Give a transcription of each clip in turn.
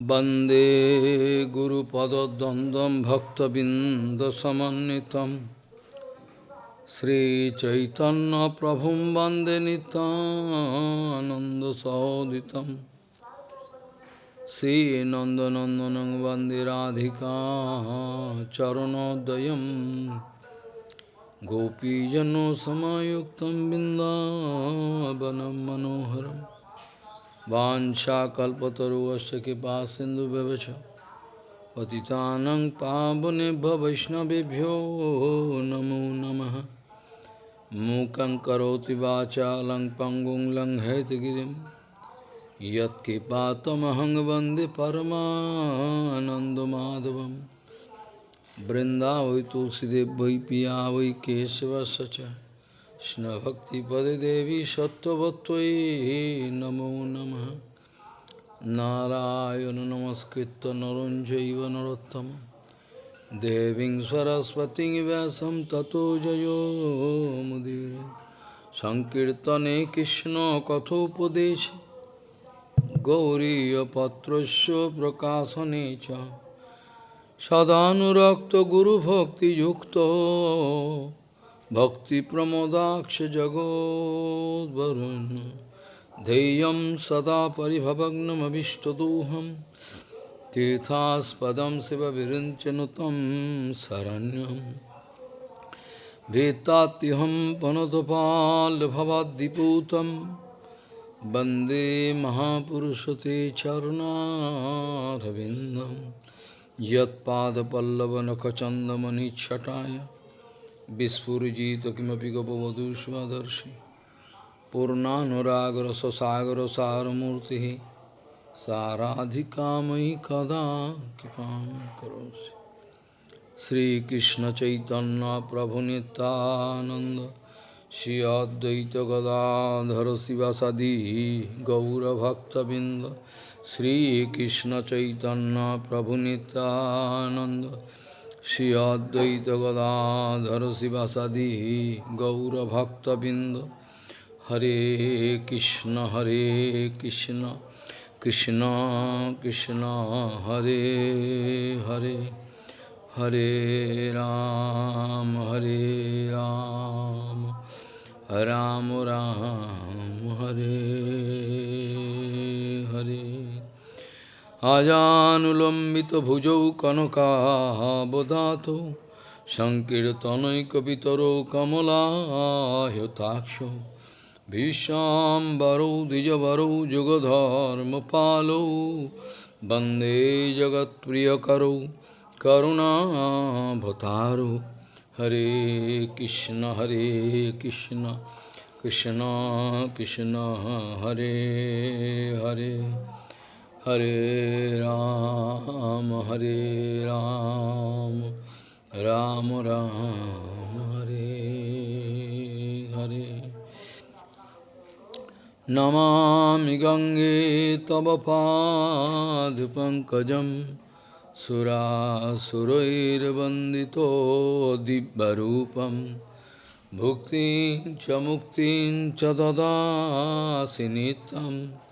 Bande Guru Pada Dandam Bhakta Bindasamanitam Sri Chaitanya Prabhum Bande Ananda Sauditam Sri Nanda Nandanang Bande Radhika Charanodayam. Gopijano Samayuktam Bindavanam Manoharam. वांछा वाशाकल्पतरुश कृपा सिंधु व्यवच पतितानंग पावने वैष्णवभ्यो नमो नम। मूक करोति वाचा लंग पंगुं लंग हैतगिरी यत्कृपातमहंग वंदे परमानंदमाधव बृंदा वै तुलसीदेव वै पिया वै केशव सचा কৃষ্ণভক্তিপদে দেবী সত্যবত্তই নমো নম। নারায়ণ নমস্কৃত নরঞ্জৈব নরোত্তম। দেবীং সরস্বতী ব্যাসম ততো জয়োমুদি সংকীর্তনে কৃষ্ণ কথোপদেশ। গৌরীপত্রস্য প্রকাশনে চ। সদানুরক্ত গুরুভক্তিযুক্ত। भक्तिप्रमोदाक्ष जगोद्वरुन् धैर्यं सदा परिभवग्नमभिष्टदोहं तीर्थास्पदं शिवविरिञ्चनुतं शरण्यं भीतात्यहं पनुतपाल्भवाद्दिपूतं वन्दे महापुरुषते चरुणारविन्दं यत्पादपल्लवनखचन्दमनिच्छटाय বিস্ফুজিত কিমপি গোপবধূ স্বদর্শী পূর্ণানুরাগ্রসাগরসারমূর্তি সারাধিকাময়ী কদা কৃপা করোসি শ্রীকৃষ্ণ চৈতন্য প্রভু নিতানন্দ শ্রী অদ্বৈত গদাধর শিবাসাদি গৌরভক্তবৃন্দ। শ্রীকৃষ্ণ চৈতন্য প্রভু Nityananda Shri Advaita Gadadhara Sivasadi Gaura Bhakta Binda Hare Krishna Hare Krishna Krishna Krishna Hare Hare Hare Ram আজানুলম্বিতভুজৌ কনকাবদাতো সংকীর্তনৈকপিতরো কমলাহ্যতাক্ষ ভীষ্মাম্বরৌ দ্বিজবরৌ যুগধর্মপালৌ বন্দে জগৎপ্রিয়করৌ করুণাভতারো হরে কৃষ্ণ হরে কৃষ্ণ কৃষ্ণ কৃষ্ণ হরে Hare Hare Ram, Hare Ram, Ram Ram, Hare Hare. Namami Gange Tavapad Pankajam Sura Surair Bandito Dibbarupam Bhuktin Chamuktin Chadada Sinitam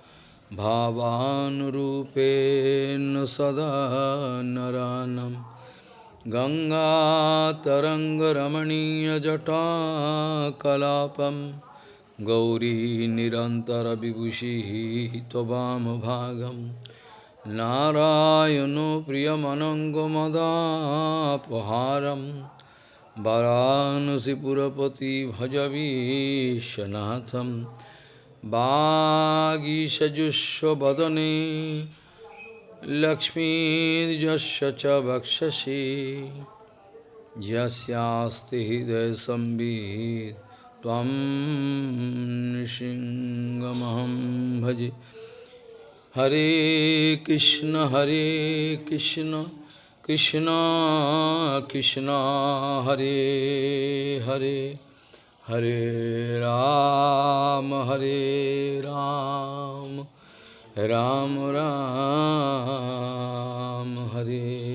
भावानुरूपेण सदा नरानं गङ्गातरङ्गरमणीयजटाकलापं गौरी निरन्तरविभूषिः त्ववामभागं नारायणो प्रियमनङ्गमदापहारं वरानसिपुरपति भजवीशनाथम् Bhagishajusho badane Lakshmi jasya cha bhakshashi Jasyasti hidaya sambhid Tvam nishingamaham bhaji Hare Krishna Hare Krishna Krishna Krishna Hare Hare Hare Ram, Hare Ram, Ram Ram, Hare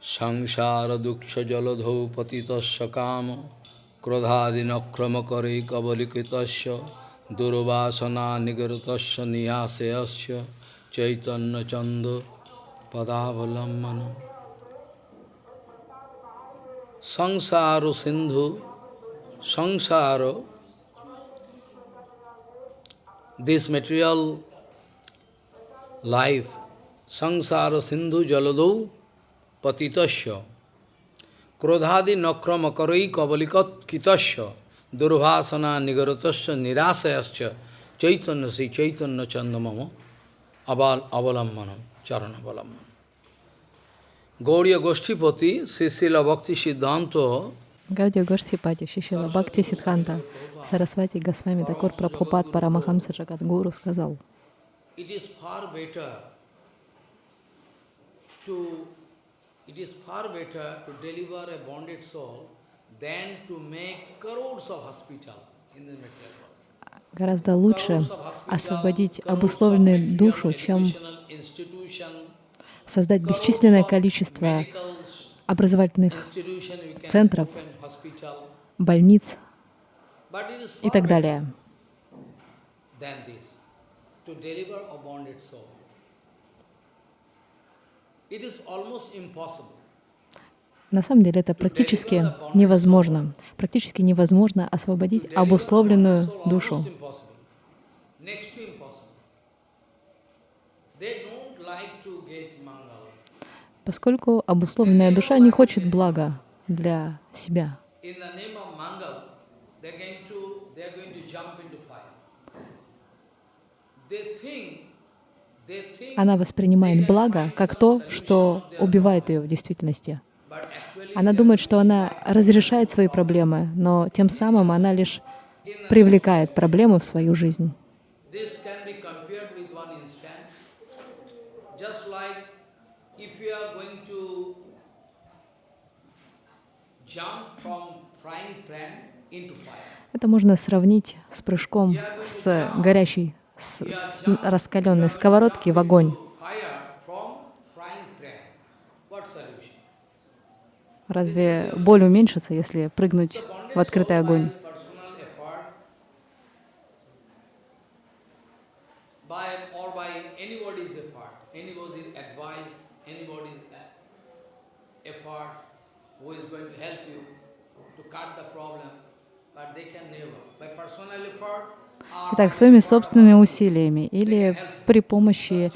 Sangsara Duksha Jaladhau Patitasya Kama Krodhadinakrama Kari Kabalikitasya Durvasana Nigaratasya Niyasayasya Chaitanya Chanda पदावलम्बनम् संसारो सिंधु संसारो this material life sangsara sindhu jalado patitasya krodhadi nakrama karai kavalikat kitasya durvasana nigaratasya nirasayasya chaitanya si chaitanya chandamama aval avalammanam avalammanam Gauriya Goshtipati, Sisila Bhakti Siddhanta, Гаудия Гошсипати, Шишила Бхакти Сидханта, Сарасвати Госвами Дакур Прабхупад Парамахамса Джагадгуру сказал, it is far better to it is far better to deliver a bonded soul than to make crores of hospital in the material world. Гораздо лучше освободить обусловленную душу, чем создать бесчисленное количество образовательных центров, больниц и так далее. It is almost impossible. На самом деле это практически невозможно. Практически невозможно освободить обусловленную душу. Поскольку обусловленная душа не хочет блага для себя. Она воспринимает благо как то, что убивает ее в действительности. Она думает, что она разрешает свои проблемы, но тем самым она лишь привлекает проблемы в свою жизнь. Это можно сравнить с прыжком с горящей, с, с раскаленной сковородки в огонь. Разве боль уменьшится, если прыгнуть в открытый огонь? Uh, Итак, своими собственными усилиями или при помощи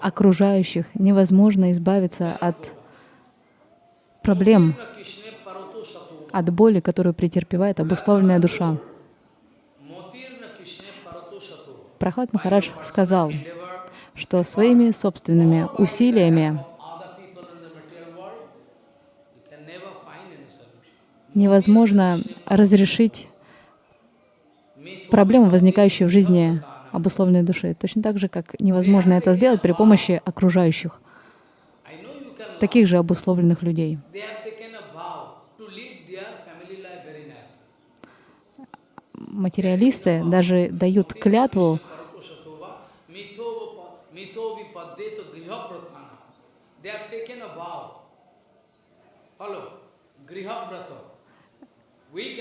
окружающих невозможно избавиться от проблем, от боли, которую претерпевает обусловленная душа. Прохлад Махарадж сказал, что своими собственными усилиями невозможно разрешить проблемы, возникающие в жизни обусловленной души. Точно так же, как невозможно это сделать при помощи окружающих, I know you can таких же обусловленных людей. Материалисты даже дают клятву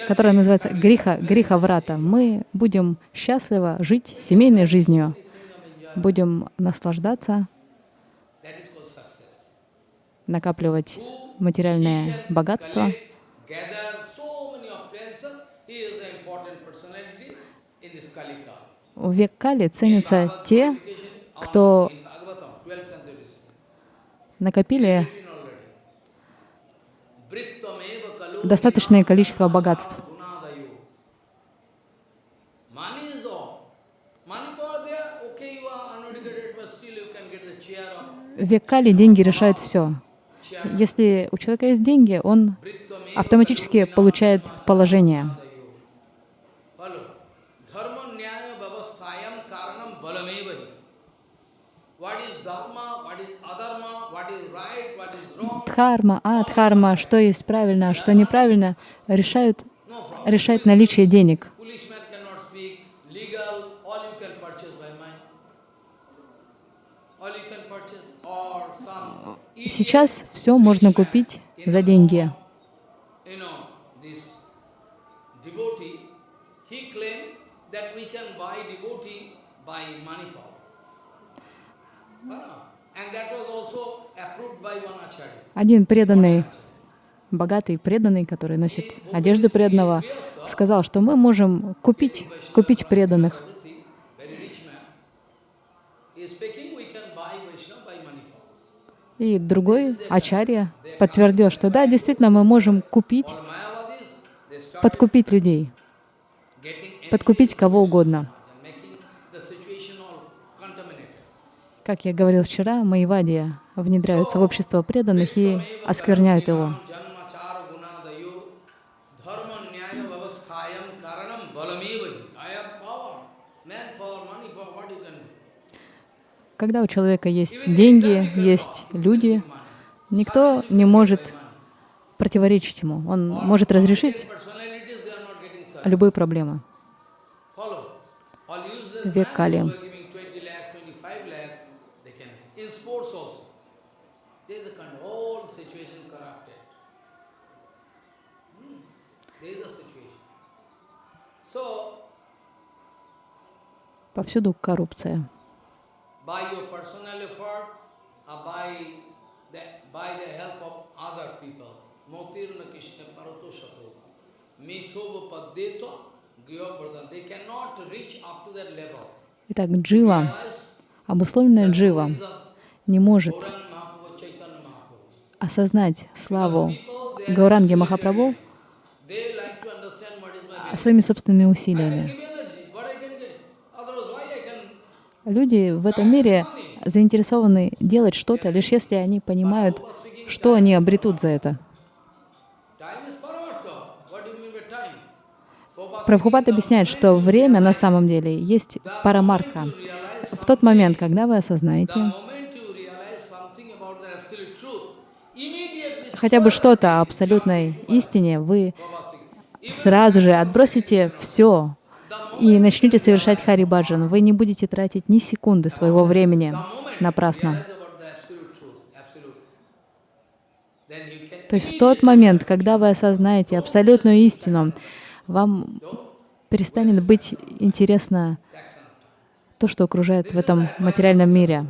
которая называется «Гриха, гриха врата». Мы будем счастливо жить семейной жизнью, будем наслаждаться, that is called success. накапливать материальное богатство. Gather so many appliances. He is an important personality in this Kalika. В век Кали ценятся те, кто In Bhagavatam, 12th canto it is накопили достаточное количество богатств. В век Кали деньги решают все. Если у человека есть деньги, он автоматически получает положение. Дхарма, адхарма, что есть правильно, а что неправильно, решают, решает наличие денег. Policeman cannot speak, legal, all you can purchase by mind. All you can purchase, or some Сейчас все можно купить за деньги. Ah. Один преданный, богатый преданный, который носит одежды преданного, сказал, что мы можем купить, купить преданных. И другой, Ачарья, подтвердил, что да, действительно, мы можем купить, подкупить людей, подкупить кого угодно. Как я говорил вчера, Майвадия внедряются в общество преданных и оскверняют его. Janmachara gunadayo dharma nyaya vyavasthayam karanam balameva. I have power, man power, money power, what you can do? Когда у человека есть деньги, есть люди, никто не может противоречить ему. Он может разрешить любые проблемы. Век Кали. who are giving 20 lakhs, 25 lakhs, they can. In sports also. There is a kind of whole situation corrupted. Hmm. There is a situation. So, Повсюду коррупция. By your personal effort or by the, by the help of other people. Motirna Krishna Parato Sato. Mithova Paddeto Griyavrata. They cannot reach up to that level. Итак, джива, обусловленная джива, не может осознать славу Гауранги Махапрабху своими собственными усилиями. give energy, what I can get. Otherwise, why I can Люди в этом мире заинтересованы делать что-то, лишь если они понимают, что они обретут за это. Прабхупад объясняет, что время на самом деле есть парамартха. В тот момент, когда вы осознаете хотя бы что-то о абсолютной истине, вы сразу же отбросите все и начнете совершать Хари Баджан. Вы не будете тратить ни секунды своего времени напрасно. То есть в тот момент, когда вы осознаете абсолютную истину, вам перестанет быть интересно то, что окружает в этом материальном мире.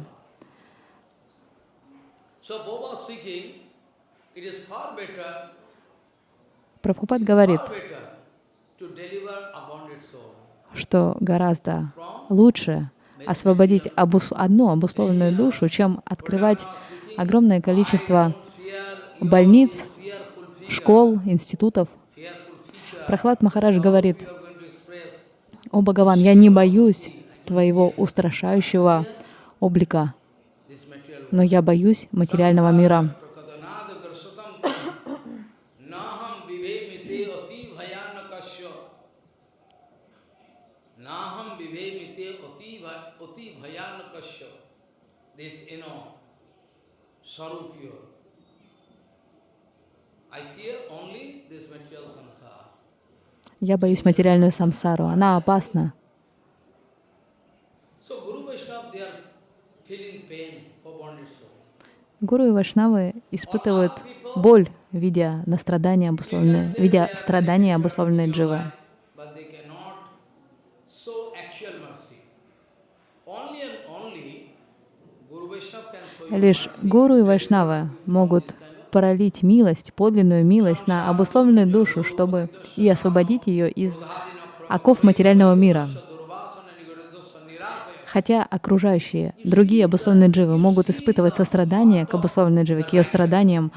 Прабхупад говорит, far better to deliver a bonded soul что гораздо лучше освободить обус- одну обусловленную душу, чем открывать огромное количество больниц, школ, институтов. Прохлад Махарадж говорит. «О Бхагаван, я не боюсь твоего устрашающего облика, но я боюсь материального мира». Sarupya I fear only this material samsara Я боюсь материальную самсару, она опасна. Гуру и вайшнавы испытывают боль, видя на страдания обусловленные, видя страдания обусловленные дживы. But they cannot show actual mercy. Only and only Guru Vaishnava can show you Лишь гуру и вайшнавы могут пролить милость, подлинную милость на обусловленную душу, чтобы и освободить ее из оков материального мира. Хотя окружающие, другие обусловленные дживы могут испытывать сострадание к обусловленной дживе, к ее страданиям,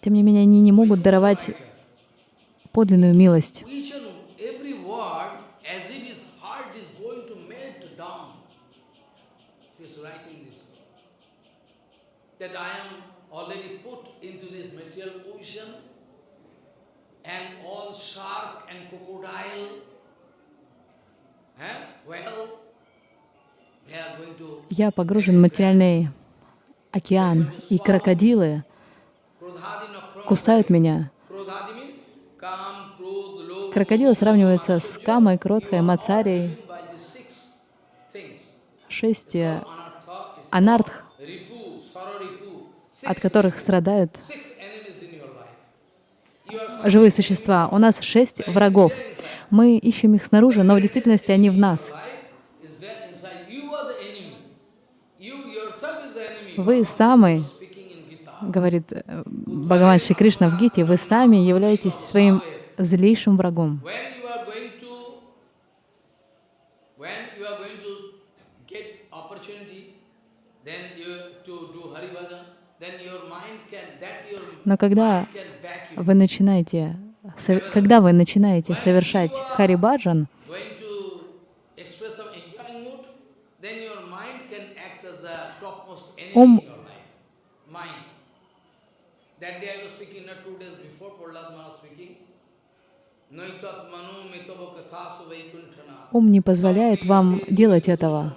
тем не менее они не могут даровать подлинную милость. Each and every word as if his heart is going to melt down. He is writing this. That I am already put into this material ocean and all shark and crocodile, eh? well, they are going to Я погружен в материальный океан, и крокодилы кусают меня. Крокодилы сравниваются с Камой, Кротхой, Мацарией. Шесть э, анартх, от которых страдают живые существа. У нас шесть врагов. Мы ищем их снаружи, но в действительности они в нас. Вы самый, говорит э, Бхагаван Кришна в Гите, вы сами являетесь своим злейшим врагом. When you are going to, when you are going to get opportunity, then you to do Hari Bhajan, then your mind can, that your Но когда вы начинаете, когда вы начинаете совершать Харибаджан, Ум-. That ум не позволяет вам делать этого,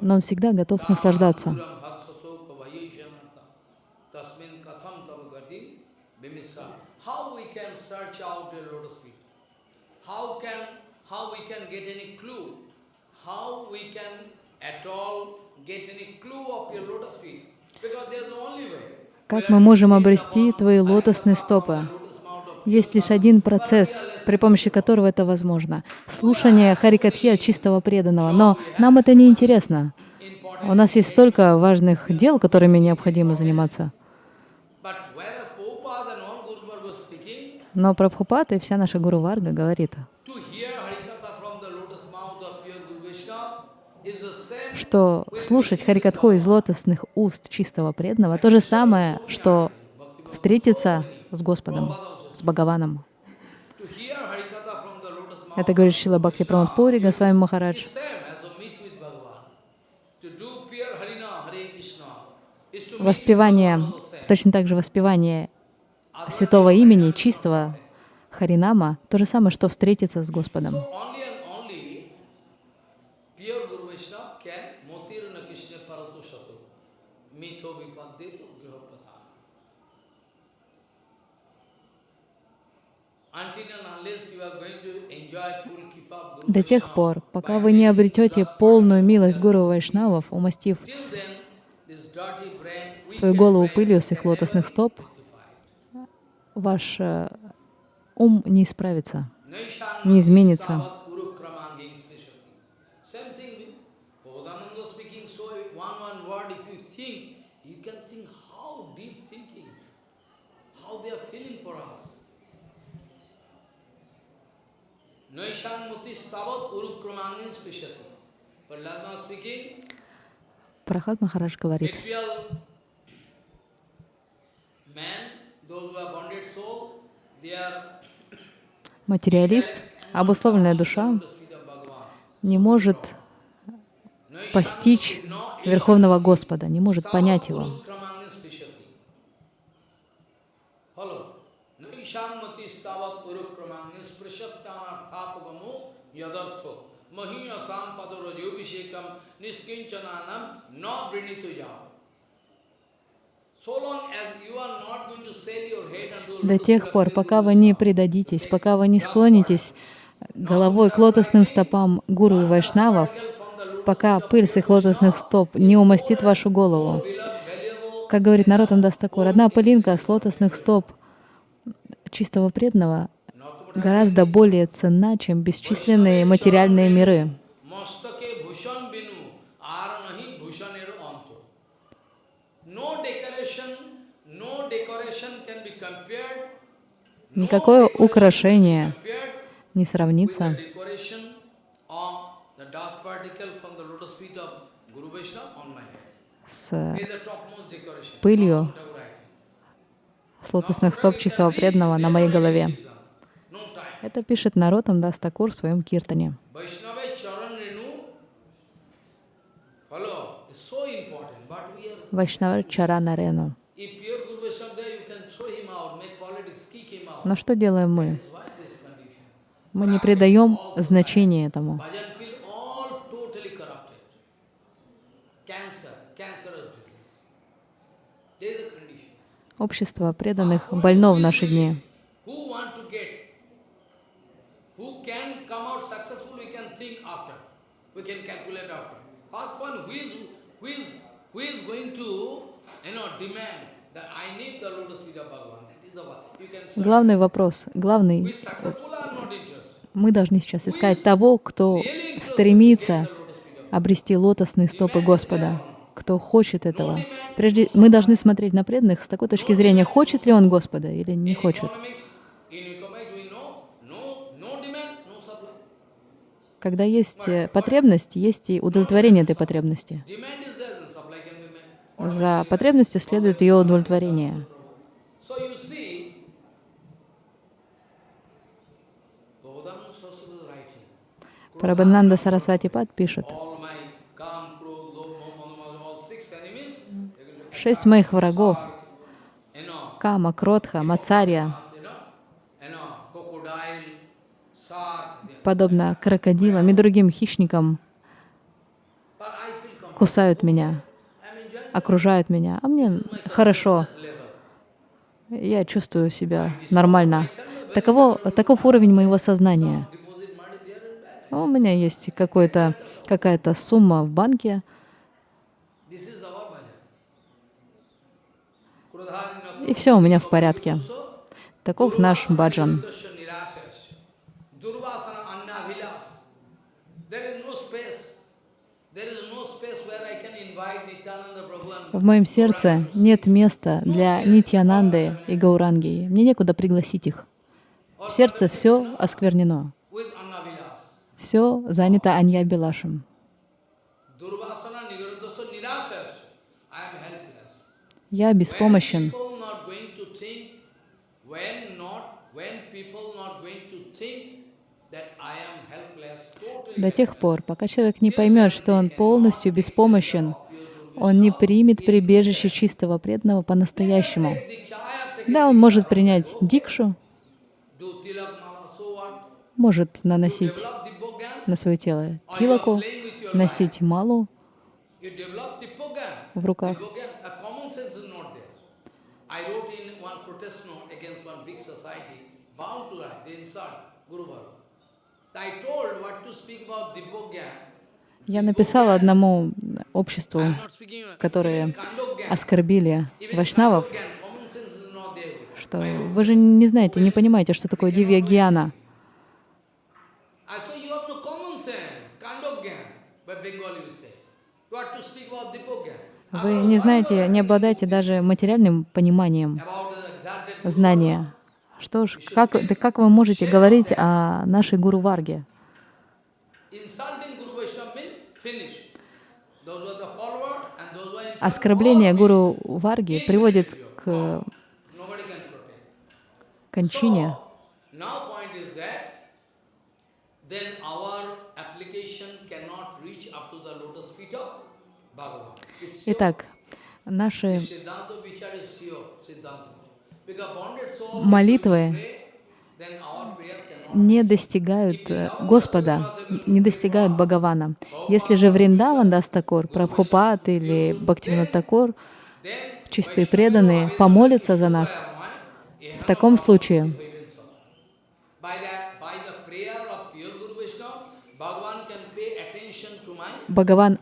но он всегда готов наслаждаться. Tasmin katham tava gati bimisa. How we can search out your lotus feet? How can how we can get any clue? How we can at all get any clue of your lotus feet? Because there's the only way. Как мы можем обрести твои лотосные стопы? Есть лишь один процесс, при помощи которого это возможно. Слушание Харикатхи от чистого преданного. Но нам это не интересно. У нас есть столько важных дел, которыми необходимо заниматься. Но Прабхупад и вся наша Гуру Варга говорит, to hear Harikatha from the lotus mouth of pure Guru Vaishnava is the same что слушать Харикатху из лотосных уст чистого преданного то же самое, что встретиться с Господом, с Бхагаваном. Это говорит Шила Бхакти Прамад Пури, Госвами Махарадж. Воспевание, точно так же воспевание святого имени, чистого Харинама, то же самое, что встретиться с Господом. Only and only pure Guru Vaishnava can motirana Krishna paratu satu. Mitho vipaddetu grihapata. Until and unless you are going to enjoy full keep up Guru До тех пор, пока вы не обретете полную милость Гуру Вайшнавов, умастив свою голову пылью с их лотосных стоп, ваш э, ум не исправится. Не изменится. Savat Guru Kramanging Speshati. Same thing. Bodhananda speaking so one one word, if you think, you can think how deep thinking, how they are feeling for us. Naishan Muti Stavat Guru Kramanging Speshati. Prahlad speaking, Прохлад Махарадж говорит, material man, those who are bonded soul, they are материалист, обусловленная душа не может постичь Верховного Господа, не может понять Его. До тех пор, пока вы не предадитесь, пока вы не склонитесь головой к лотосным стопам гуру и вайшнавов, пока пыль с их лотосных стоп не умастит вашу голову. Как говорит Наротам Дастакур, одна пылинка с лотосных стоп чистого преданного гораздо более ценна, чем бесчисленные материальные миры. Никакое украшение не сравнится с. Пылью. С лотосных стоп чистого преданного на моей голове. Это пишет Наротам Дастакур в своем киртане. Вайшнава Чарана Рену. If pure Guru Vaishnava there, you can throw him out, make politics, kick him out. Но что делаем мы? Мы не придаем значения этому. Общество преданных больно в наши дни. Who want to get, who can come out successful, we can think after. We can calculate after. First point, who is, who is, who is going to, you know, demand that I need the lotus feet of Bhagavan. That is the one. You can search. Главный вопрос, главный. Мы должны сейчас искать того, кто стремится обрести лотосные стопы Господа, кто хочет этого. Прежде мы должны смотреть на преданных с такой точки зрения, хочет ли он Господа или не хочет. economics, in economics we know, no, no demand, no supply. Когда есть э, потребность, есть и удовлетворение этой потребности. За потребностью следует ее удовлетворение. Прабхананда Сарасвати Пад пишет, шесть моих врагов, Кама, Кротха, Мацарья, you know, you know, crocodile, shark, they- подобно крокодилам и другим хищникам, кусают меня, окружают меня, а мне хорошо, я чувствую себя нормально. Таково, таков уровень моего сознания. Back. У меня есть какая-то сумма в банке, и все у меня в порядке. Таков наш баджан. Tasya nirasas. Durvasana annavilas. There is no space. There is no space where I can invite Nityananda Prabhu and В моем сердце нет места для Нитьянанды и Гауранги. Мне некуда пригласить их. В сердце все осквернено. Все занято Анья helpless. Я беспомощен. До тех пор, пока человек не поймет, что он полностью беспомощен, он не примет прибежище чистого преданного по-настоящему. Да, он может принять дикшу, может наносить на свое тело тилаку, носить малу в руках. I told what to speak about Dibbogyan. Я написала одному обществу, которые Kandogyan. оскорбили вайшнавов, что вы же не знаете, не понимаете, что такое Дивья Гьяна. Вы не знаете, не обладаете даже материальным пониманием знания. Что ж, как, да как вы можете говорить о нашей Гуру Варге? Insulting Guru Vaishnava means finish. Those were the followers and those were insulted. Оскорбление Гуру Варги приводит к кончине. Итак, наши Молитвы не достигают э, Господа, не достигают Бхагавана. Если же Вриндаван Дастакур, Прабхупад или Бхактивинод Такур, Then чистые преданные, помолятся за нас, в таком случае Бхагаван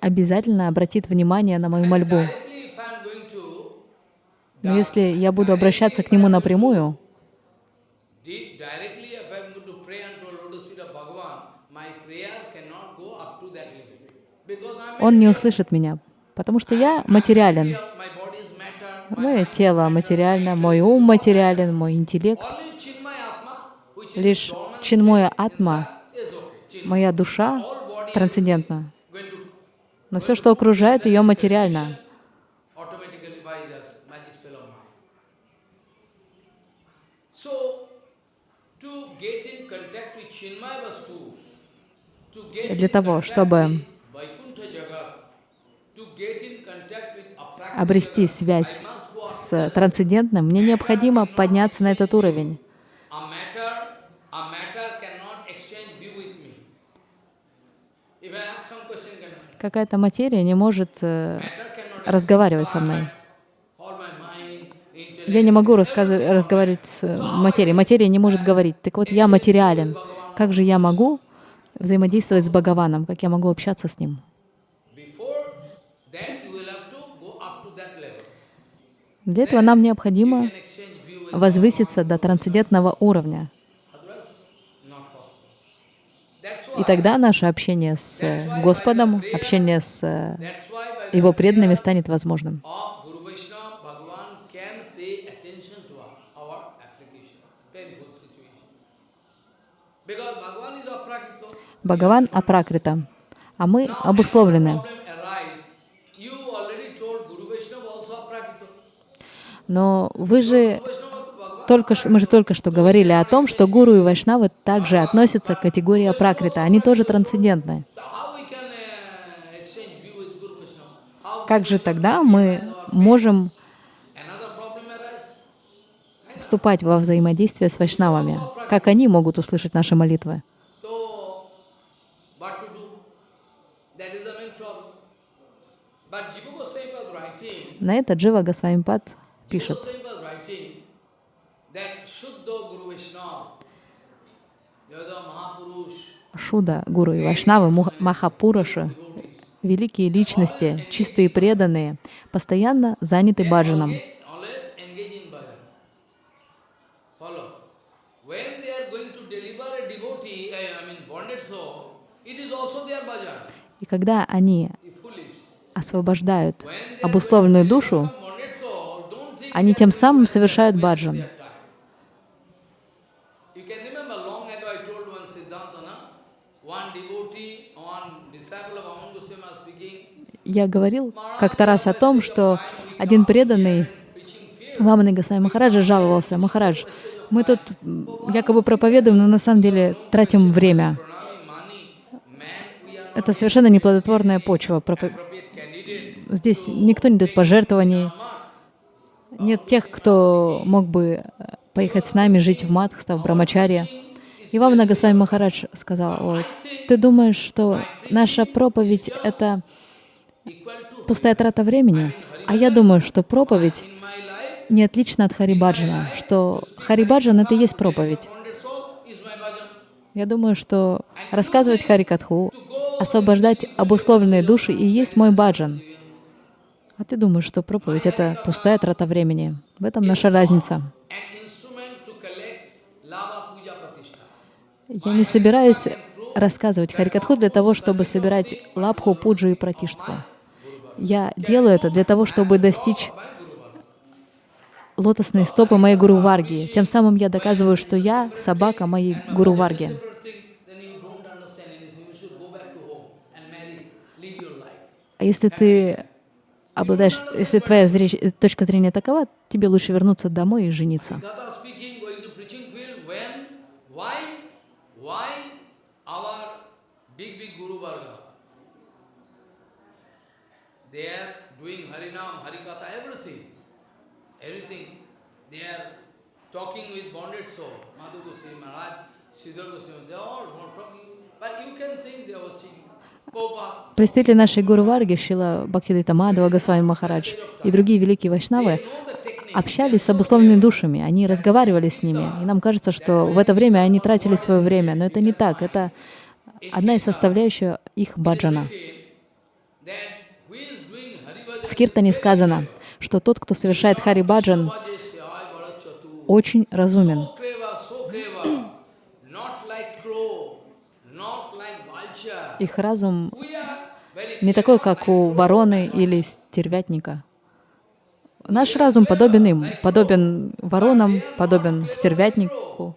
обязательно обратит внимание на мою мольбу. Но если я буду обращаться к Нему напрямую, di- directly if I am going to pray unto a lotus feet of Bhagavan, my prayer cannot go up to that level. Because I am Он не услышит меня, потому что я материален. Мое тело материально, мой ум материален, мой интеллект. Лишь Чинмоя Атма, моя душа трансцендентна. Но все, что окружает ее, материально. для того, чтобы with Vaikuntha Jagat, to get in contact with Aprakita обрести связь с трансцендентным, мне необходимо подняться на этот уровень. Какая-то материя не может э, разговаривать со мной. Я не могу разговаривать с материей. Материя не может говорить. Так вот, я материален. Как же я могу взаимодействовать с Бхагаваном? Как я могу общаться с Ним? Before that, you will have to go up to that level. Для этого нам необходимо возвыситься до трансцендентного уровня. И тогда наше общение с э, Господом, общение с э, Его преданными станет возможным. Бхагаван апракрита, а мы обусловлены. when problem arise, you already told Guru Vaishnava also aprakito. Но вы же только что, мы же только что говорили о том, что гуру и вайшнавы также относятся к категории апракрита. Они тоже трансцендентны. Как же тогда мы можем вступать во взаимодействие с вайшнавами? Как они могут услышать наши молитвы? На это Джива Госвамипад пишет. Шуда, гуру и вайшнавы, Махапураши, великие личности, чистые преданные, постоянно заняты баджаном. И когда они освобождают обусловленную душу, они тем самым совершают баджан. Я говорил как-то раз о том, что один преданный. Ваманы Госвами Махараджа жаловался, Махарадж, мы тут якобы проповедуем, но на самом деле тратим время. Это совершенно неплодотворная почва. Здесь никто не дает пожертвований. Нет тех, кто мог бы э, поехать с нами, жить в Мадхстав, в Брамачарье. И Вамана Госвами Махарадж сказал, «Ой, ты думаешь, что наша проповедь — это пустая трата времени? А я думаю, что проповедь не отлично от Харибаджана, что Харибаджан — это и есть проповедь. Я думаю, что рассказывать Харикатху, освобождать обусловленные души и есть мой баджан. А ты думаешь, что проповедь — это пустая трата времени. В этом наша разница. Я не собираюсь рассказывать Харикатху для того, чтобы собирать лапху, пуджу и пратиштху. Я делаю это для того, чтобы достичь лотосные стопы моей Гуру Варги. Тем самым я доказываю, что я собака моей Гуру Варги. А если ты обладаешь, если твоя зрещ- точка зрения такова, тебе лучше вернуться домой и жениться. They are. Представители нашей Гуру Варги, Шила Бхактидита Мадхава, Госвами Махарадж и другие великие вайшнавы общались с обусловленными душами, они разговаривали с ними. И нам кажется, что в это время они тратили свое время, но это не так. Это одна из составляющих их баджана. В Киртане сказано, что тот, кто совершает Хари Баджан, очень разумен. So clever, so clever, not like crow, not like vulture. Их разум не такой, как у вороны или стервятника. Наш разум подобен им, подобен воронам, подобен стервятнику.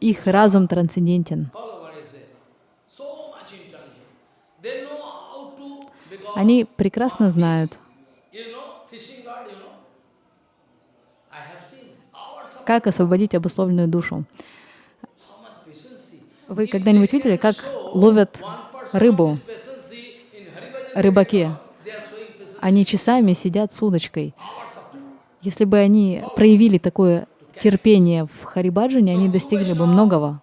Их разум трансцендентен. Они прекрасно знают, как освободить обусловленную душу. Вы когда-нибудь видели, как ловят рыбу рыбаки? Они часами сидят с удочкой. Если бы они проявили такое терпение в Харибаджане, они достигли бы многого.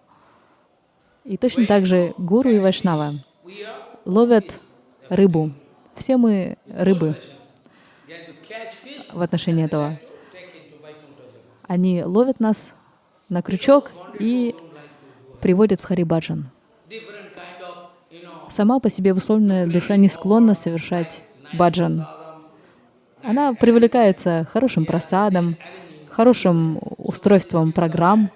И точно так же гуру и вайшнава ловят рыбу. Все мы рыбы в отношении этого. Они ловят нас на крючок и приводят в Харибаджан. Сама по себе условная душа не склонна совершать баджан. Она привлекается хорошим просадом, хорошим устройством программ,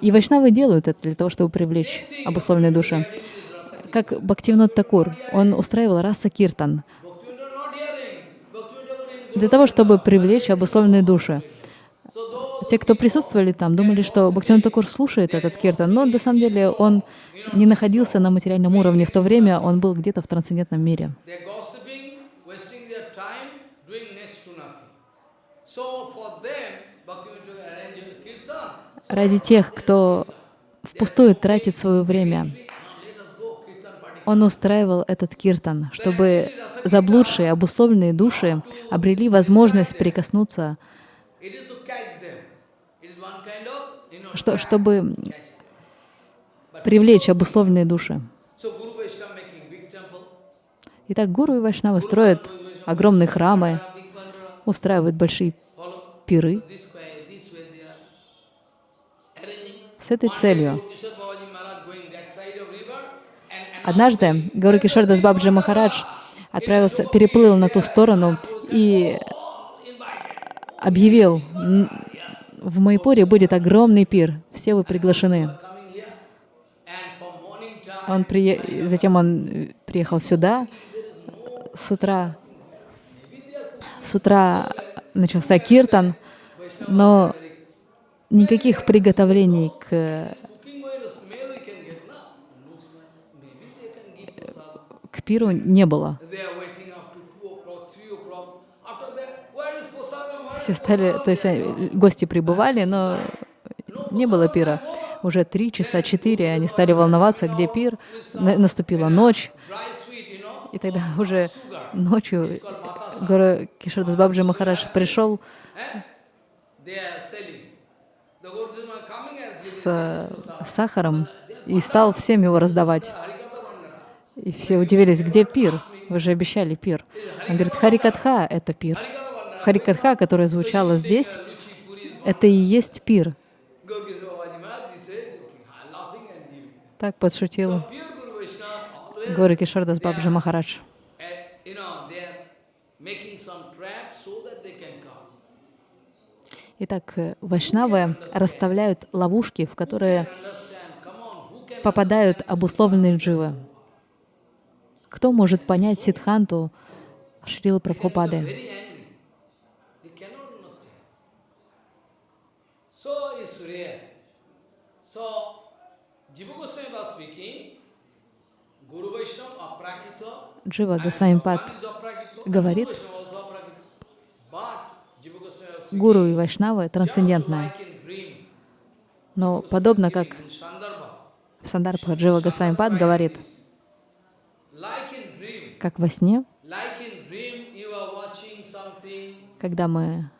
И вайшнавы делают это для того, чтобы привлечь обусловленные души. Как Бхактивинод Такур, он устраивал раса киртан для того, чтобы привлечь обусловленные души. Те, кто присутствовали там, думали, что Бхактивинод Такур слушает этот киртан, но на самом деле он не находился на материальном уровне. В то время он был где-то в трансцендентном мире. Ради тех, кто впустую тратит свое время, он устраивал этот киртан, чтобы заблудшие, обусловленные души обрели возможность прикоснуться, It что, чтобы привлечь обусловленные души. Итак, гуру и вайшнавы строят огромные храмы, устраивают большие пиры. с этой целью. Однажды Гуру Кишордас Бабджи Махарадж отправился, переплыл на ту сторону и объявил, «М, в Майпуре будет огромный пир, все вы приглашены. Он прие... Затем он э, приехал сюда, с утра, с утра начался киртан, но никаких приготовлений к, prasad. к пиру не было. They are waiting up to 2 o'clock, 3 o'clock. After that, where is prasadam? Where Все стали, то есть э, гости прибывали, но не было пира. Уже три часа, четыре они стали волноваться, где пир. На- Наступила ночь, и тогда уже ночью Гуру Кишордас Бабджи Махарадж пришел с сахаром и стал всем его раздавать. И все удивились, где пир? Вы же обещали пир. Он говорит, Харикатха — это пир. Харикатха, которая звучала здесь, это и есть пир. Так подшутил Гуру Кишордас Бабджи Махарадж. Итак, вайшнавы расставляют ловушки, в которые попадают обусловленные дживы. Кто может понять Сидханту Шрилы They're Прабхупады? very angry. They cannot understand. So it's rare. So Jiva Goswami was speaking, Guru Vaishnava Aprakita, Джива Госвамипад one is Aprakita, говорит, Guru Vaishnava also Aprakita. But Jiva Goswami was гуру и вайшнавы трансцендентное. Но подобно как в Сандарбха Джива Госвамипад говорит, как во сне, когда мы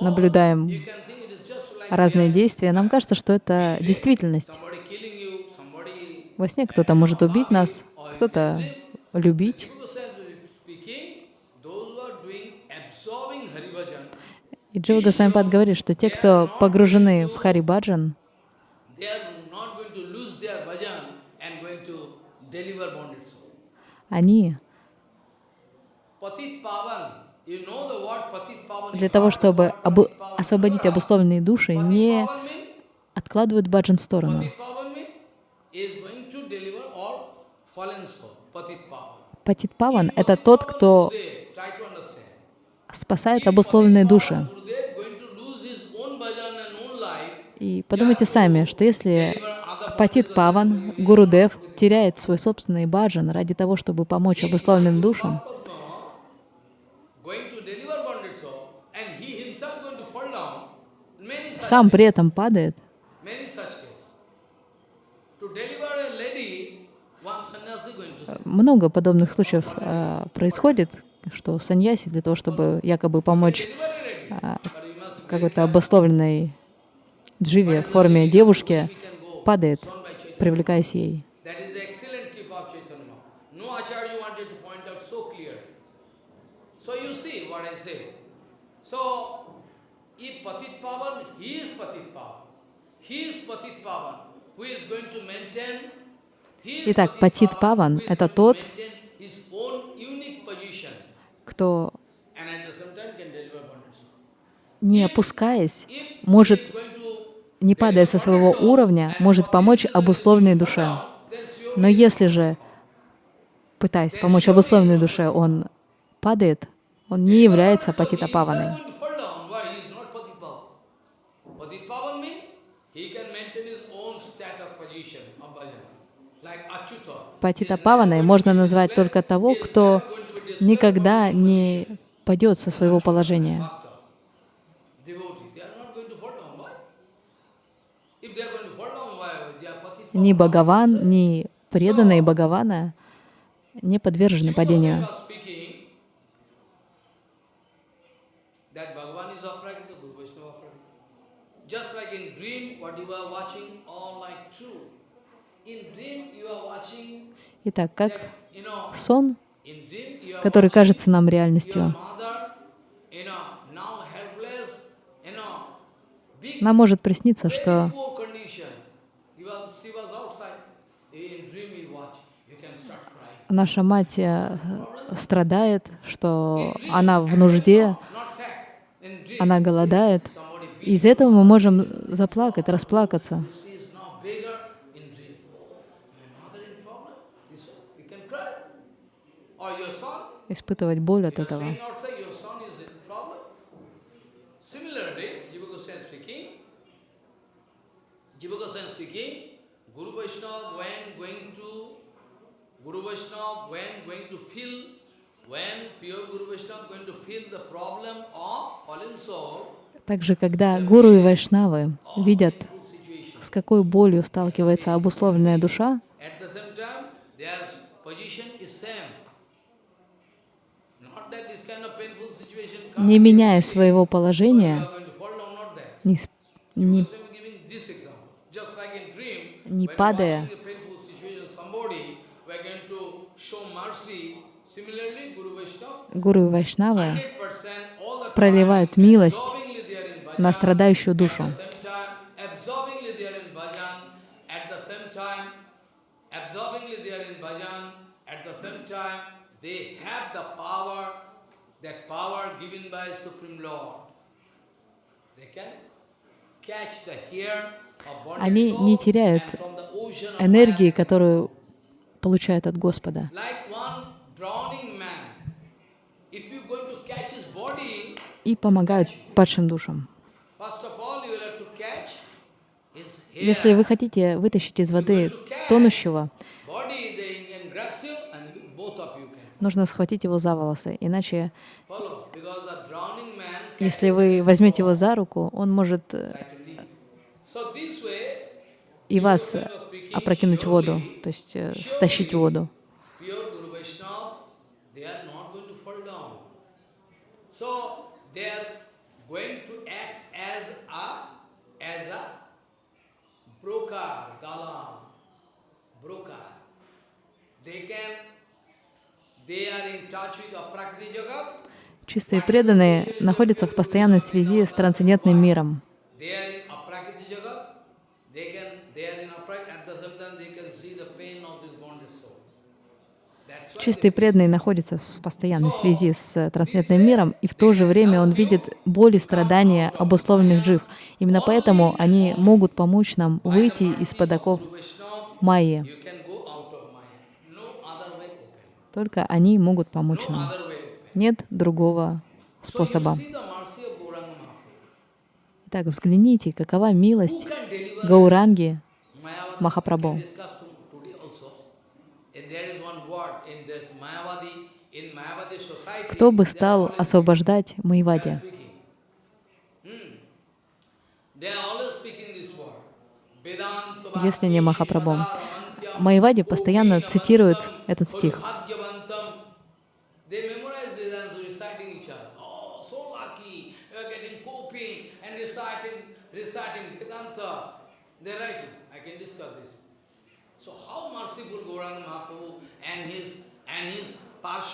наблюдаем разные действия, нам кажется, что это действительность. Во сне кто-то может убить нас, кто-то любить. И Джива Госвамипад говорит, что те, кто погружены в Харибаджан, они для того, чтобы обу- освободить обусловленные души, не откладывают баджан в сторону. Патит Паван — это тот, кто спасает обусловленные души. И подумайте сами, что если Патит Паван, Гурудев, теряет свой собственный баджан ради того, чтобы помочь обусловленным душам, сам при этом падает, many such cases. To deliver a lady, one sannyasi going to say, много подобных случаев э, происходит, что саньяси для того, чтобы якобы помочь а, какой-то обусловленной дживе в форме девушки, падает, привлекаясь ей. He is Patit Pavan. Who is going to maintain Итак, Патит Паван это тот, кто, не опускаясь, может, не падая со своего уровня, может помочь обусловленной душе. Но если же, пытаясь помочь обусловленной душе, он падает, он не является патитапаваной. He is going to fall down. Why? He is not Patitpavan. Patitpavan means he can maintain his own status position of bhajan. Like Achyuta. Патитапаваной можно назвать только того, кто никогда не падет со своего положения. Ни Бхагаван, ни преданные Бхагавана не подвержены падению. Goswami was speaking that Bhagavan is aprakita, Guru Vaishnava aprakita. Just like in dream, what you are watching, all like true. In dream, you are watching Итак, как сон, который кажется нам реальностью, нам может присниться, что наша мать э, страдает, что она в нужде, она голодает. Из этого мы можем заплакать, расплакаться. She is now bigger in dream. My mother in problem. This one, you can cry. Or your son, испытывать боль от you are этого. staying outside, your son is in problem. Similarly, Jiva Goswami speaking, Jiva Goswami speaking, Guru Vaishnava when going to, Guru Vaishnava when going to feel, when pure Guru Vaishnava going to feel the problem of fallen soul, Также, когда гуру и вайшнавы видят, с какой болью сталкивается обусловленная душа, are going to show mercy. Similarly, Guru Vaishnava, гуру и вайшнавы 100% all the проливают милость на страдающую душу. They have the power, that power given by Supreme Lord. They can catch the hair Они не теряют энергии, которую получают от Господа. И помогают падшим душам. Если вы хотите вытащить из воды тонущего, body, they can grasp you and you, both of you can нужно схватить его за волосы, иначе если вы возьмете его за руку, он может э, и вас э, опрокинуть в воду, то есть э, стащить в воду. broker, broker. They can, they are in touch with Aprakriti Jagat, Чистые преданные находятся в постоянной связи с трансцендентным миром. Чистые преданные находятся в постоянной связи с трансцендентным миром, и в то же время он видит боль и страдания обусловленных джив. Именно поэтому они могут помочь нам выйти из-под оков Guru Vaishnava, майи. you can go out of Maya. No other way open. Только они могут помочь нам. Нет другого способа. Итак, взгляните, какова милость Гауранги? Махапрабху. Кто бы стал освобождать Майвади? Hmm. Если не Махапрабху. Майвади постоянно цитирует этот стих. Bhagyavantam. They memorize this and reciting each other. Oh, so lucky. You are getting coping and reciting, reciting Vedanta. They are writing. I can discuss this. So how merciful Gauranga Mahaprabhu and his and his Parsha, Guru Vaishnava, even you cannot imagine. How mercy. They're going to throw everything, all their personal interest, going to jump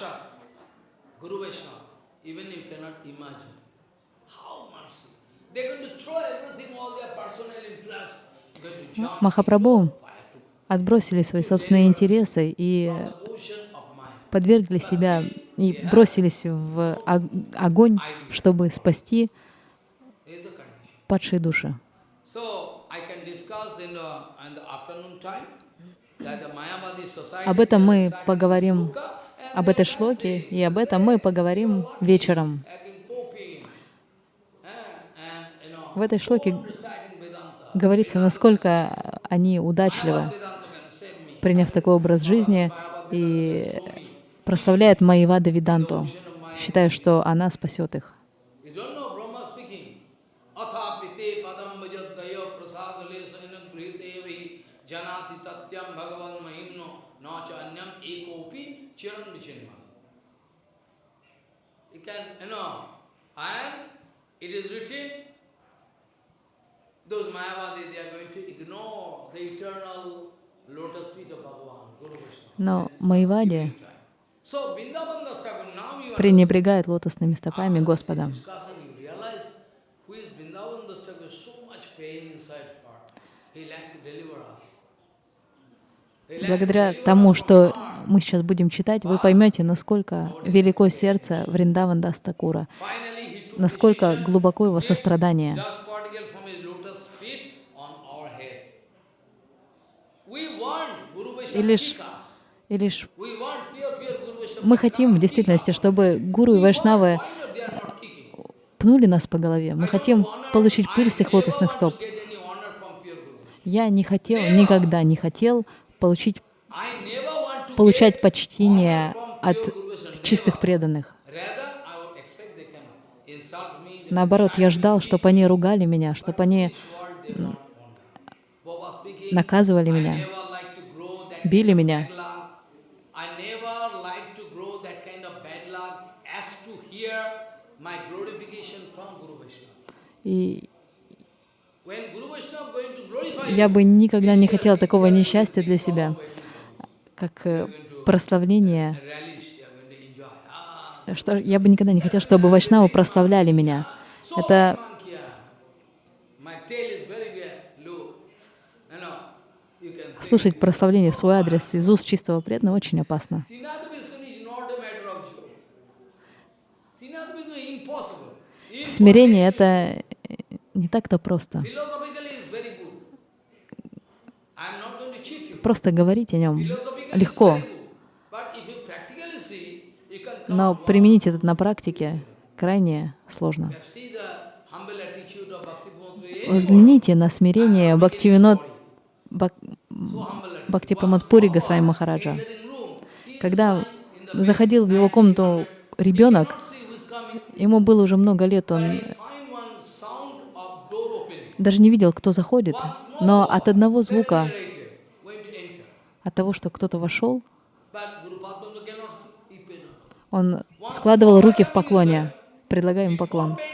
Махапрабху отбросили свои собственные интересы и подвергли себя и бросились в ог- огонь, чтобы спасти падшие души. Об этом мы поговорим, об этой шлоке, и об этом мы поговорим вечером. В этой шлоке говорится, насколько они удачливы, приняв такой образ жизни и прославляют Майвада Виданту, считая, что она спасет их. Can, you know, and it is written, those Mayavadi, they are going to ignore the eternal lotus feet of Bhagavan, Guru Vishnu. Но Майвади пренебрегает лотосными стопами Господа. Благодаря тому, что. Мы сейчас будем читать, вы поймете, насколько велико сердце Вриндаван Дастакура, насколько глубоко его сострадание. И лишь, и лишь мы хотим в действительности, чтобы гуру и вайшнавы kicking? пнули нас по голове. Мы хотим получить пыль с их лотосных стоп. Я не хотел, никогда не хотел получить, Получать почтение от чистых преданных. Наоборот, я ждал, чтобы они ругали меня, чтобы они наказывали меня, били меня. И я бы никогда не хотел такого несчастья для себя, как э, прославление. Что, я бы никогда не хотел, чтобы вайшнавы прославляли меня. Это слушать прославление в свой адрес из уст чистого преданного очень опасно. Смирение — это не так-то просто. Philosophically is very good. I am not going to cheat you. Просто говорить о нем легко, но применить это на практике крайне сложно. Взгляните на смирение Бхактивинод Бак- Госвами Махараджа. Когда заходил в его комнату ребенок, ему было уже много лет, он даже не видел, кто заходит, но от одного звука, narrated, going to enter. От того, что кто-то вошел, он складывал руки в поклоне, предлагая ему поклон.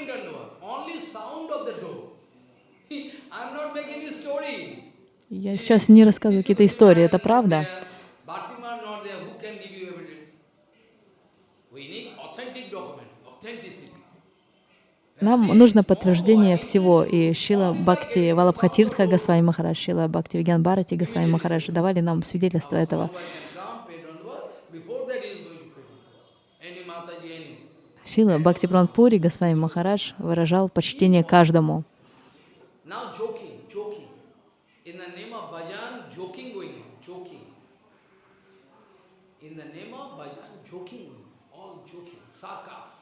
Я сейчас не рассказываю какие-то истории, это правда. Bhartima not there. Who can give you evidence? We need authentic document, authenticity. Нам нужно подтверждение всего, и Шила Бхакти Валабхатиртха Госвами Махарадж, Шила Бхакти Вигьян Бхарати Госвами Махарадж давали нам свидетельство этого. Шила Бхакти Пури Госвами Махарадж выражал почтение каждому. In the name of bhajan, joking all joking, sarcasm.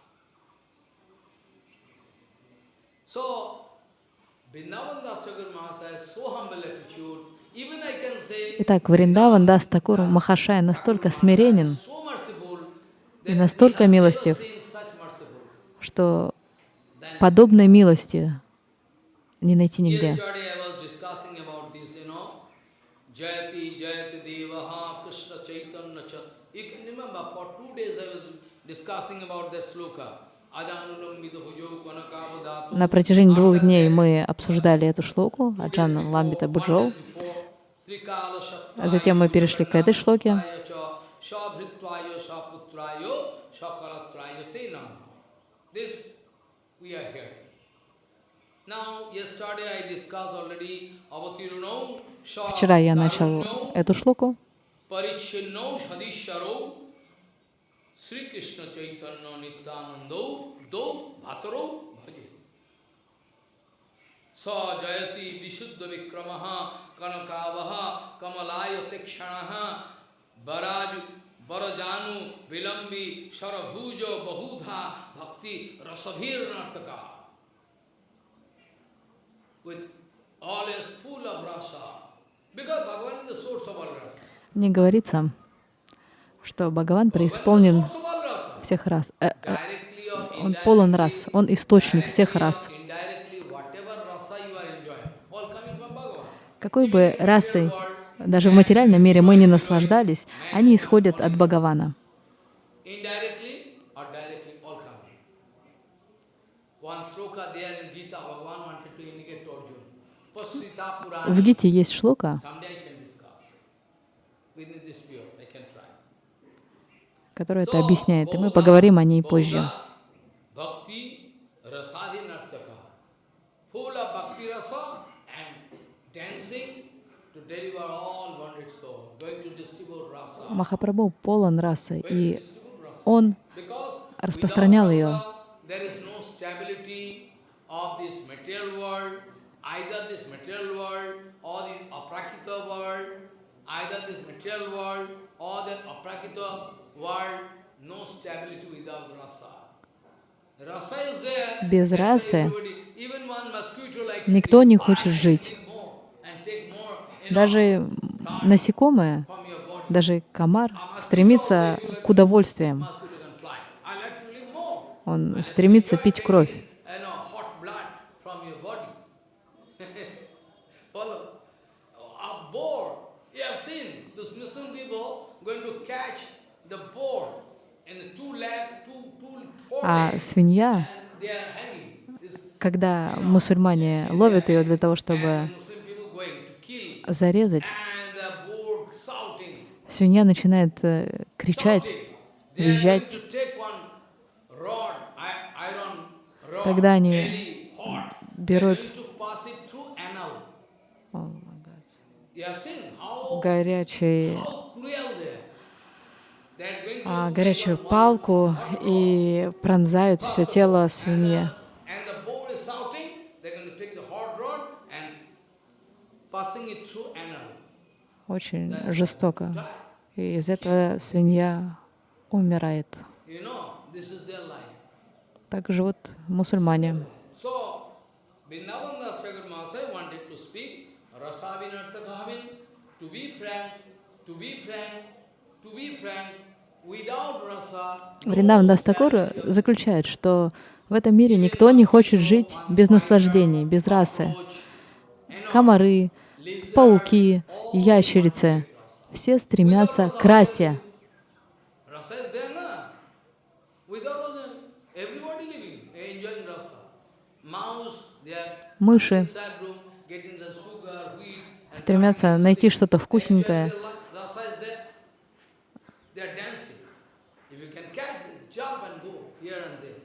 So, Vrindavan Das Thakur Mahasaya has so humble attitude, even I can say, Итак, Вриндаван Дас Такур Махашая настолько смиренен, и настолько милостив, что подобной милости не найти нигде. Discussing about that sloka. На протяжении двух дней мы обсуждали эту шлоку Аджан Ламбита Буджоу. А затем мы перешли к этой шлоке. Вчера я начал эту шлоку. Sri Krishna Chaitanya Nityanando Do Bhataro Bhaje. Sa Jayati Vishuddha Vikramaha Kanakavaha Kamalaya Tekshanaha Baraju Barajanu Vilambi Sarabhujo Bahudha Bhakti Rasavir Nartaka with all is full of rasa. Because Bhagavan is the source of all rasa. Не говорится, что Бхагаван преисполнен всех рас. Э, э, Он полон рас, он источник всех рас. Bhagavan. Какой бы расой, даже в материальном мире мы не наслаждались, они исходят от Бхагавана. Indirectly or directly, all coming. One sloka there in Gita, Bhagavan wanted to indicate to Arjuna. For Sita Purana, В Гите есть шлока, someday I can discuss. Within this period, I can try. Которая это объясняет, и мы поговорим о ней позже. Махапрабху полон расы, и он распространял ее. Either this material world or the aprakita world, no stability without rasa. Без расы никто не хочет жить. Даже body. даже комар стремится к удовольствиям. Он стремится пить кровь. You know, hot blood from your body. Follow? A boar. You have seen those Muslim people going to catch the boar in the two leg, two, two, four А свинья, когда мусульмане ловят ее для того, чтобы зарезать, свинья начинает э, кричать, визжать. Тогда они берут горячий, how cruel they are. They are going to а, take горячую палку и пронзают все тело anal. Очень жестоко. И из этого свинья умирает. Так живут мусульмане. To be frank, to be frank, Вриндаван Дастакур заключает, что в этом мире никто не хочет жить без наслаждений, без расы. Комары, пауки, ящерицы — все стремятся к расе. Rasa is there, na? Without rasa, everybody living, enjoying rasa. Mouse, they are Мыши inside room, getting the sugar, wheat, and стремятся найти что-то enjoying вкусненькое. their life. Rasa is there. They are dancing. If you can catch it, jump and go here and there.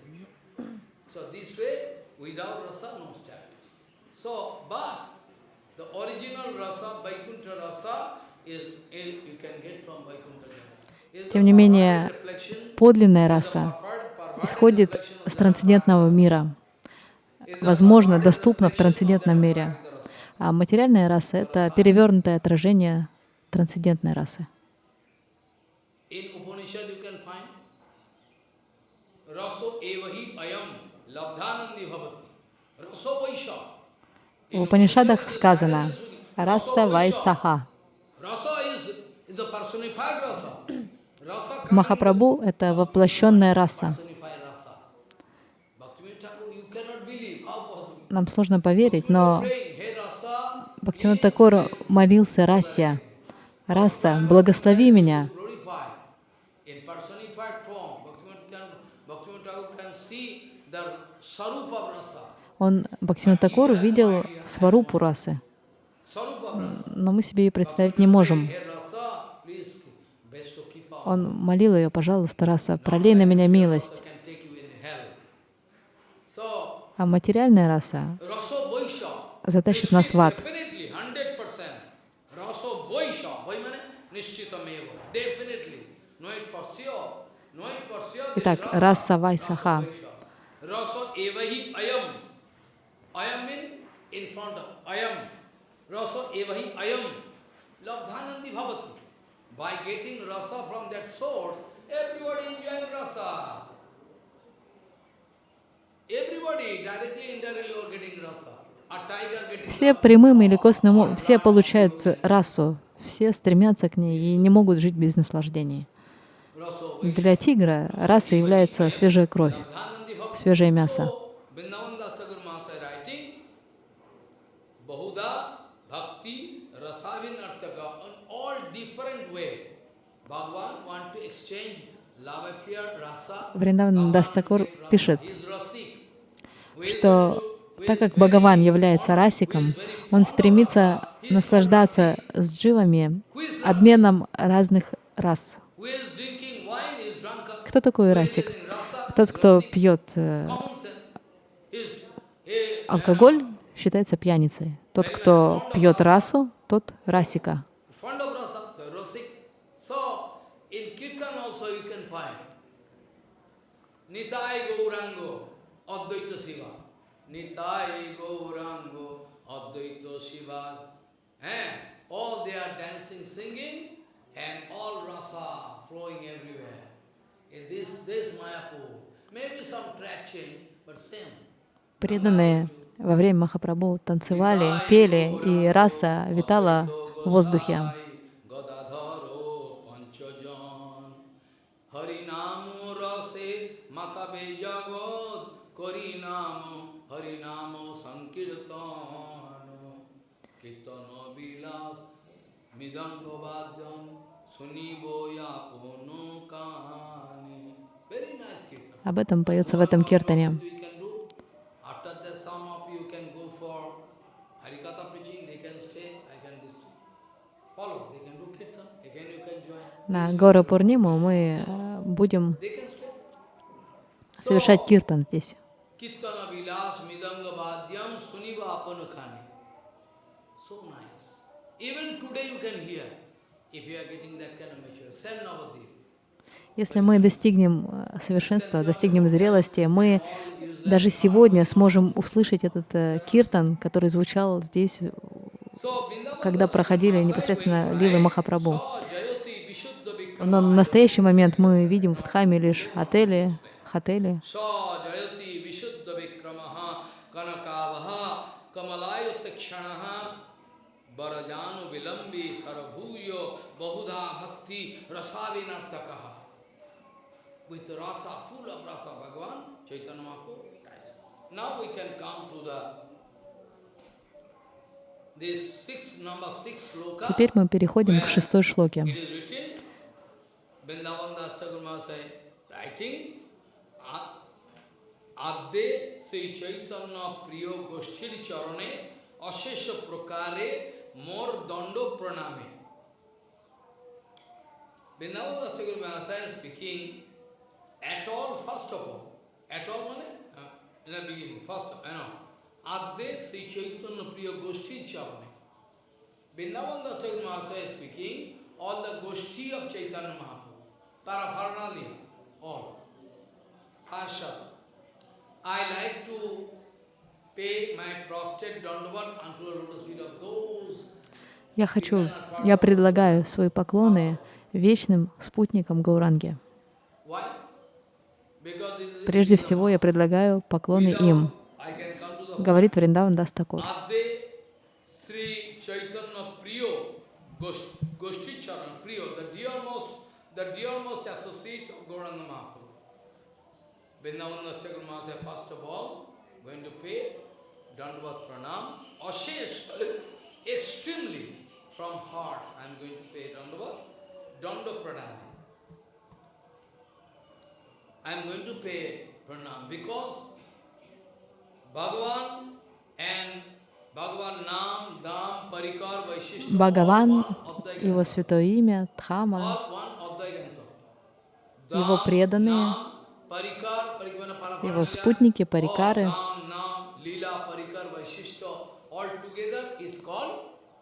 So this way, without rasa, no stability. So, but the original rasa, Vaikuntha rasa, is, is you can get from Vaikuntha Jana. Is Тем не менее, подлинная раса исходит с трансцендентного мира. Возможно, доступна в трансцендентном мире. А материальная раса — это перевернутое отражение трансцендентной расы. В Упанишадах сказано «раса вайсаха». Rasa is, is the personified rasa. Rasa coming Махапрабху — это воплощенная раса. Нам сложно поверить, но Бхактивинод Такур молился расе. «Раса, благослови меня». Он, Бхактивинод Такур, видел сварупу расы, но мы себе ее представить не можем. Hey rasa, please, best to keep out. Он молил ее, пожалуйста, раса, пролей на меня милость. А материальная раса Raso затащит нас в ад. Definitely, 100%. Raso Vaisha. Vai means Nishchitameva. Definitely. Know it for sure. Know it for Итак, раса вайсаха. Rasa evahi ayam. Labdhanandi bhavati. By getting rasa from that source, everybody enjoying rasa. Everybody directly, indirectly are getting rasa. A tiger getting Все прямым или косвенным, все получают расу, все стремятся к ней и не могут жить без наслаждений. Для тигра раса является свежая кровь, свежее мясо. So, Vrindavan Das Thakur Mahasaya writing, Bahuda Bhakti Rasavinartaka, in all different way. Bhagavan want to exchange love affair, rasa. Вриндаван Дастакур пишет, что так как Бхагаван является расиком, он стремится наслаждаться с дживами обменом разных рас. Кто такой расик? Тот, кто пьет э, алкоголь, считается пьяницей. Тот, кто пьет расу, тот расика. fond of rasa, so rasik. So, in Kirtan also you can find Nitai Gaurango, Advaita Shiva. Nitai Gaurango, Advaita Shiva. And all they are dancing, singing, and all rasa flowing everywhere. In this, this Mayapur, maybe some change, but same. Преданные во время Махапрабху танцевали, пели, и раса витала в воздухе. Do kirtan, again you can join. На Гору Пурниму мы э, будем совершать киртан здесь. Kirtana vilas midanga bhadyam suniva apanukhani. So nice. Even today you can hear, if you are getting that kind of mature. Send Navadip. Если мы достигнем э, совершенства, достигнем зрелости, мы даже сегодня сможем услышать этот э, киртан, который звучал здесь, э, когда проходили непосредственно Лилы Махапрабху. Но в настоящий момент мы видим в Дхаме лишь отели, хотели. Камалайо Такшанаха Barajaну Vilambi Sarabhuyo Bahudha Bhakti Rasavinartakaha. With rasa, full of rasa, Bhagavan, Chaitanya Mahaprabhu. Now we can come to the Теперь мы переходим к шестой шлоке. Адде Сей Чайтанна Прио Гошчили Чаране Ашеша Прокаре "A- Adde Sri Chaitanya Priyo Goshthiri Charane Ashesha Prakare Mor Dando Praname. Vrindavan Das Thakur Mahasaya speaking at all, first of all, at all means, uh, in the beginning, first, you know, Adde Sri Chaitanya Priyo Goshthiri Charane. Vrindavan Das Thakur Mahasaya is speaking, all the Goshti of Chaitanya Mahaprabhu, Paravarnali, all, Harshad. I like to Я хочу, я предлагаю свои поклоны вечным спутникам Гауранги. Прежде всего, я предлагаю поклоны им, говорит Вриндаван Gauranga Mahaprabhu. Vrindavan Dastakur Mahasaya, first of all, going to pay Dandavat Pranam, Ashesh, extremely from heart, I am going to pay Dandavat, Danda Pranam. I am going to pay Pranam because Bhagavan and Бхагаван, его святое имя, Дхама, его преданные, его спутники, парикары,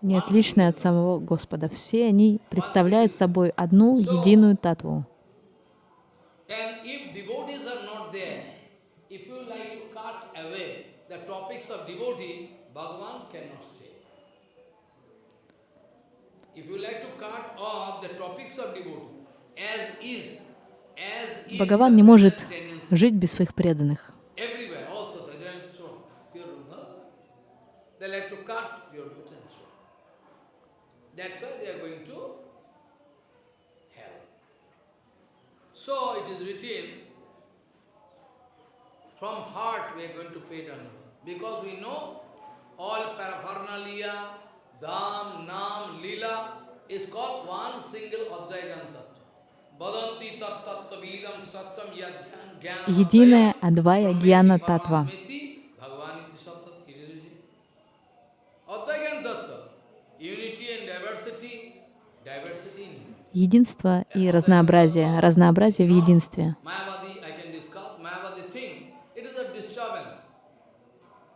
не отличные от самого Господа. Все они представляют собой одну единую татву. If you like to cut off the topics of devotee, as is Бхагаван не может жить без своих преданных. hell. So it is called one single Advaitam Единая Адвая Гьяна Татва. Единство и разнообразие, разнообразие в единстве. Mayavadi, I can discuss, Mayavadi thing, it is a disturbance.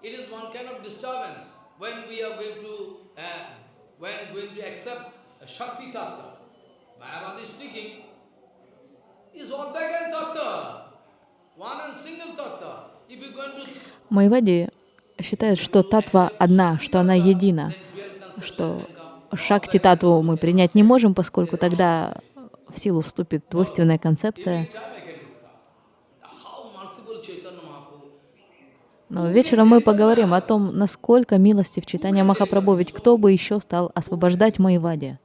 It is one kind of disturbance when we are going to, uh, when going to accept a Shakti Tattva. Mayavadi speaking is Advaitam Tattva, one and single Tattva. If you are going to Майвади считает, что татва одна, что она едина, что шакти татву мы принять не можем, поскольку тогда в силу вступит двойственная концепция. Но вечером мы поговорим о том, насколько милостив читания Махапрабху, ведь кто бы еще стал освобождать Майвади.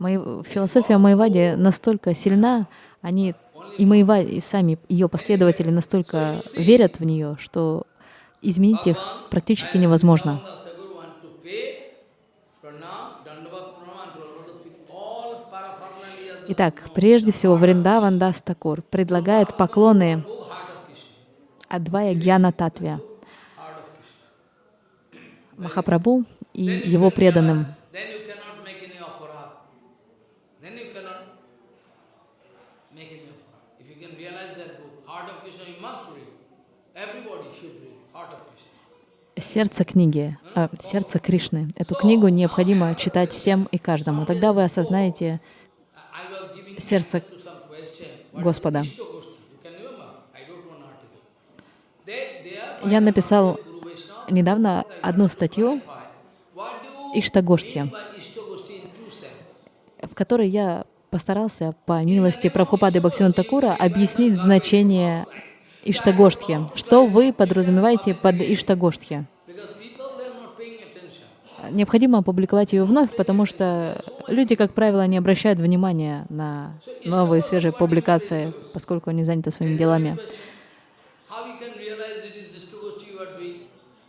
Май- Философия Майвади настолько сильна, они и Майвади, и сами ее последователи настолько верят в нее, что изменить их практически невозможно. Итак, прежде всего Вриндаван Дастакур предлагает поклоны. Адвая Гьяна Krishna. Махапрабху и его преданным. Then you cannot make any aparat. Then you cannot make any aparat. If you can realize that book, Heart of Krishna, you must read. Everybody should read Heart of Krishna. Сердце книги, э, сердце Кришны. Эту книгу необходимо читать всем и каждому. Тогда вы осознаете сердце Господа. Я написал недавно одну статью sense? в которой я постарался по милости Прабхупады Бхактивинода Такура объяснить значение Иштагоштхи. Что вы подразумеваете под Иштагоштхи? Необходимо опубликовать ее вновь, потому что люди, как правило, не обращают внимания на новые свежие публикации, поскольку они заняты своими делами.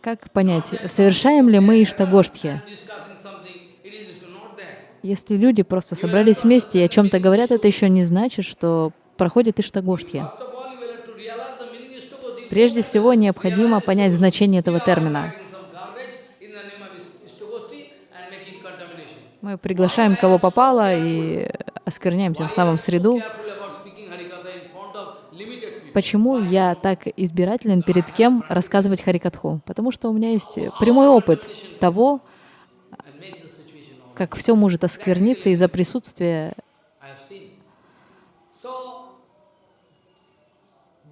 Как понять, совершаем ли мы Иштагоштхи? Если люди просто собрались вместе и о чем-то говорят, это еще не значит, что проходит Иштагоштхи. Прежде всего, необходимо понять значение этого термина. Мы приглашаем кого попало и оскверняем тем самым среду. Почему я так избирателен перед кем рассказывать Харикатху? Потому что у меня есть прямой опыт того, как все может оскверниться из-за присутствия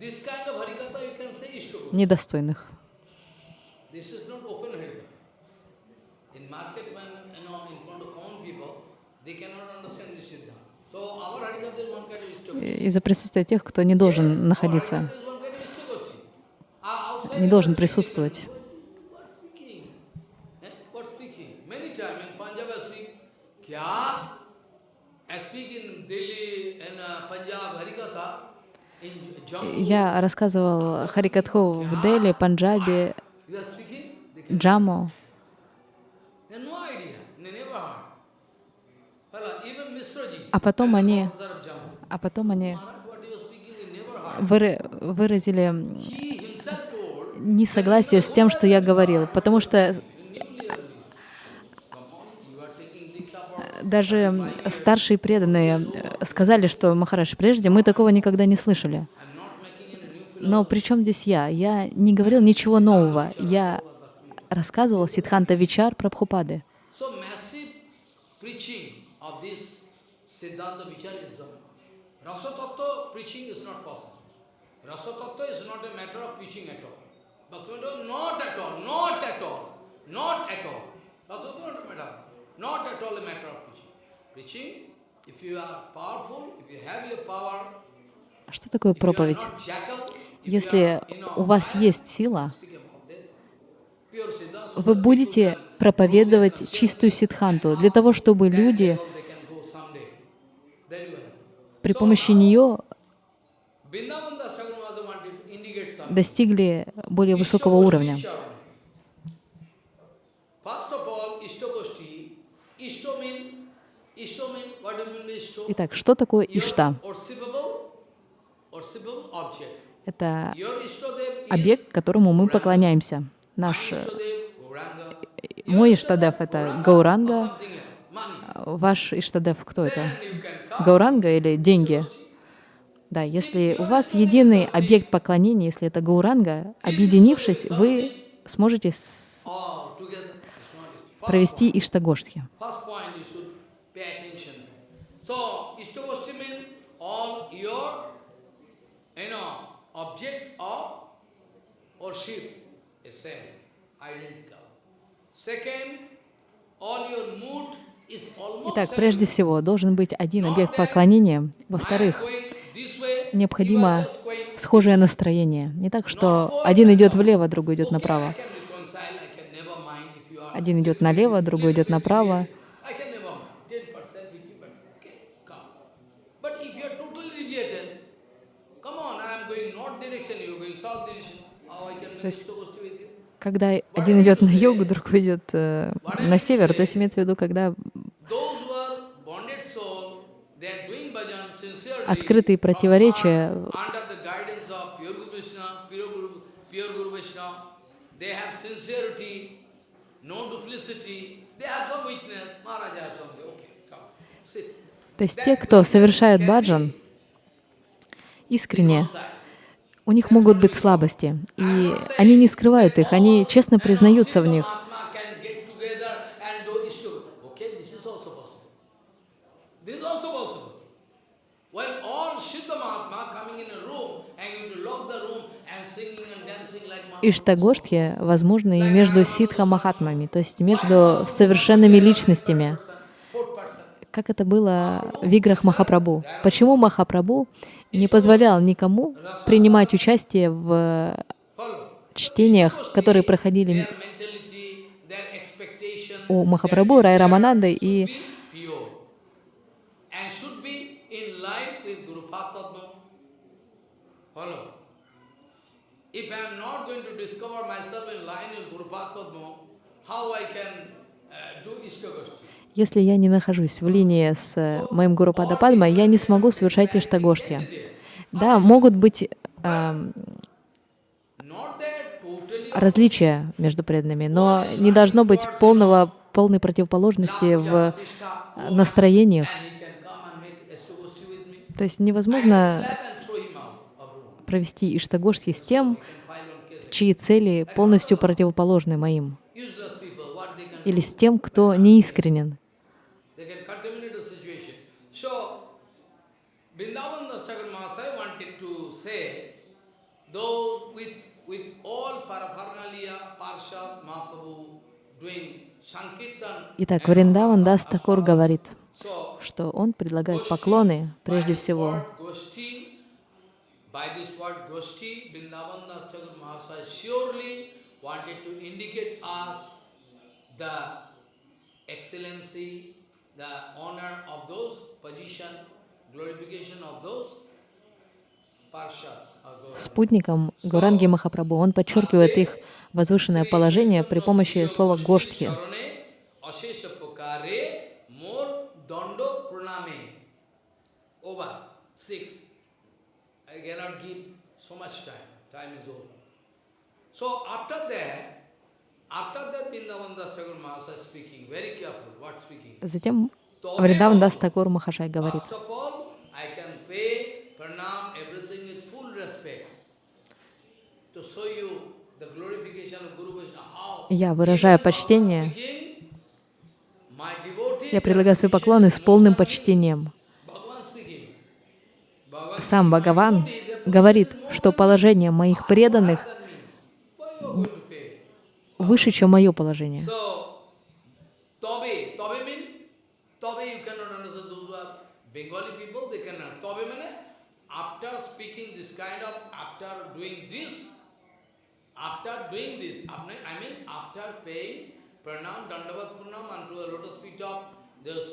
this kind of Harikatha you can say Ishtogoshti. Недостойных. Из-за присутствия тех, кто не должен находиться. Uh, не должен присутствовать. Eh? I speak, in Delhi and uh, Punjab Harikatha. Я рассказывал Харикатху в Дели, Панджабе, Джаму. А потом они, а потом они выразили несогласие с тем, что я говорил, потому что newly early. Come on, you are taking Diksha for даже старшие преданные э, сказали, что Махараш, прежде мы такого никогда не слышали. Но при чем здесь я? Я не говорил ничего нового. Я рассказывал Сидханта Вичар a matter, not at all a matter of Что такое проповедь? Если у вас есть сила, вы будете проповедовать чистую ситханту для того, чтобы люди при помощи нее достигли более высокого уровня. First of all, Ishtogoshti. Ishto mean, Ishto mean, what do you mean by Ishto? Итак, что такое Ишта? Это объект, которому мы поклоняемся. Наш, э, мой Иштадев — это Гауранга, money. ваш Иштадев кто это? Гауранга или деньги? Да, если у вас единый объект поклонения, если это Гауранга, объединившись, вы сможете с- провести Иштагоштхи. First point you should pay attention. So, Ishtagoshti means all your, you know, object of worship is same, identical. Second, all your mood Итак, прежде всего, должен быть один объект поклонения. Во-вторых, необходимо схожее настроение. Не так, что один идет влево, другой идет направо. Один идет налево, другой идет направо. I can never mind. 10%, 50%. Okay, come. But if you are totally deviated, come on, I am going north direction, you are make есть-? Когда один идет на юг, другой идет э, на север, то есть имеется в виду, когда открытые противоречия. То есть те, кто совершают баджан искренне. У них могут быть слабости, и они не скрывают их, они честно признаются в них. Иштагоштхи возможны и между ситха махатмами, то есть между совершенными личностями, как это было в играх Махапрабху. Почему Махапрабху не позволял никому принимать участие в чтениях, которые проходили у Махапрабху, Рай Рамананды и. If I am not going uh? Если я не нахожусь в линии с э, моим Гуру Падападма, я не смогу совершать Иштагоштхи. Да, могут быть totally различия между преданными, но не должно быть полного, полной противоположности в настроениях. То есть невозможно провести Иштагоштхи с тем, чьи цели полностью противоположны моим, или с тем, кто неискренен. They can contaminate the situation. So, Vrindavan Das Thakur Mahasaya wanted to say, those with, with all paraphernalia, Parshad, Mahaprabhu, Итак, Вриндаван Дас Такур говорит, что он предлагает поклоны прежде всего the excellency, the honor of those спутником Гуранги Махапрабху. Он подчеркивает их возвышенное положение при помощи слова «гоштхи». Затем Вриндаван Дас Такур Махашай говорит, Я выражаю почтение Я предлагаю свои поклоны с полным почтением. Сам Бхагаван говорит, что положение моих преданных выше, чем мое положение. Cannot understand those who are Bengali people, they cannot. Tobe mean, after speaking this kind of, after doing this, after doing this, after- I mean after paying pranam unto the lotus feet of this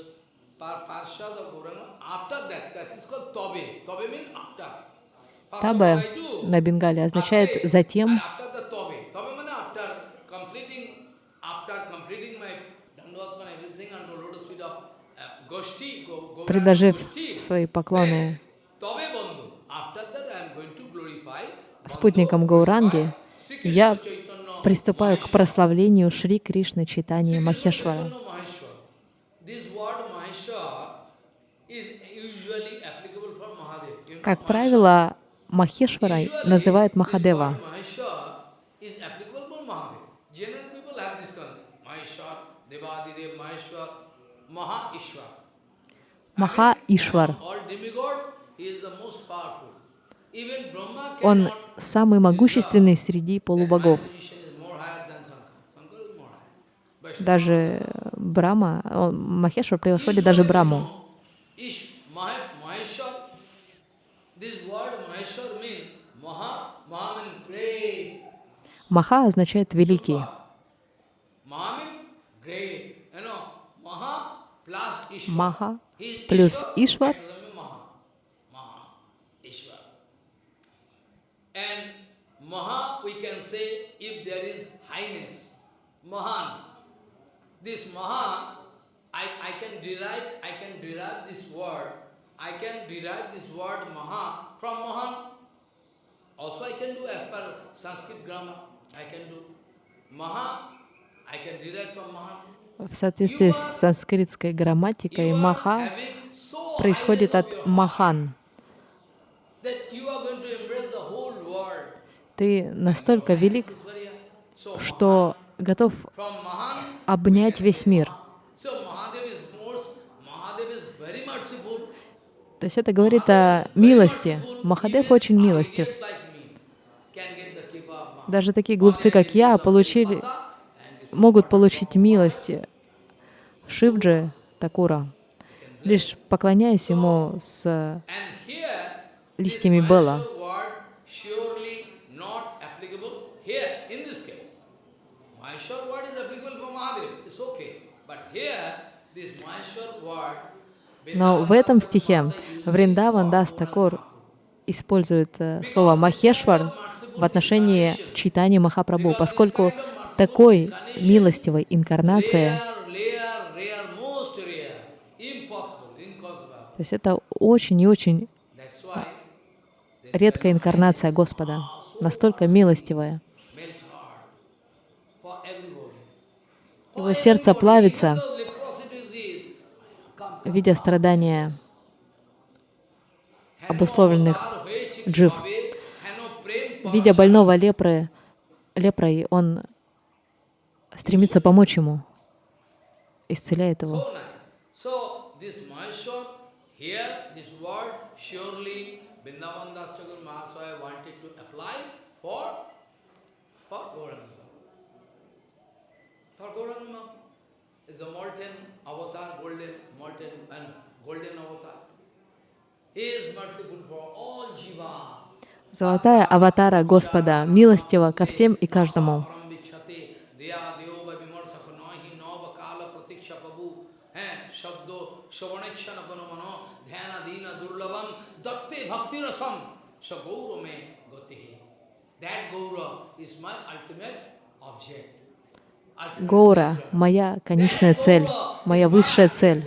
par parshad of Gauranga, after that, that is called tobe. Tobe means after. First of all, Табе на бенгале означает «затем». and after the tobe. Tobe means after completing, after completing my dandavatman, everything unto lotus feet of uh, Goshti, go, go Предложив свои поклоны спутникам Гауранги, я приступаю к прославлению Шри Кришны Krishna Махешвара. Chaitanya Maheshwara. This word Maheshwar is usually applicable for Mahadev. You know, Как Maheshwar. правило, Махешварой Usually, называют this Махадева. word Maheshwar is applicable for Mahadev. General people have this concept. Maheshwar, Devadidev, Maheshwar, Maha Ishwar. Маха Ишвар. Among All demigods, he is the most powerful. Even Brahma Он самый могущественный среди полубогов. Даже Брама, он- Махешвар превосходит даже Браму. Маха означает великий. Маха He is плюс Ishwar, Ишвар. that is Maha. Maha, Ishwar. And Maha, we can say, if there is highness, Mahan. This Maha, I, I can derive, I can derive this word, I can derive this word Maha from Mahan. Also I can do as per Sanskrit grammar, I can do Maha, I can derive from Mahan. В соответствии с санскритской грамматикой, Маха происходит от Махан. Ты настолько велик, что готов обнять весь мир. То есть это говорит о милости. Махадев очень милостив. Даже такие глупцы, как я, получили, могут получить милость Шивджи Такура, лишь поклоняясь ему с листьями Бела. Но в этом стихе Вриндаван Дас Такур использует э, слово Махешвар в отношении читания Махапрабху, поскольку такой милостивой инкарнации, то есть это очень и очень а, редкая инкарнация Господа, настолько милостивая. Его сердце плавится, видя страдания обусловленных джив. Видя больного лепры, лепрой, он стремится помочь ему, исцеляет его. So nice. So this Maheshwar, here this word Гора — моя конечная цель, моя высшая цель,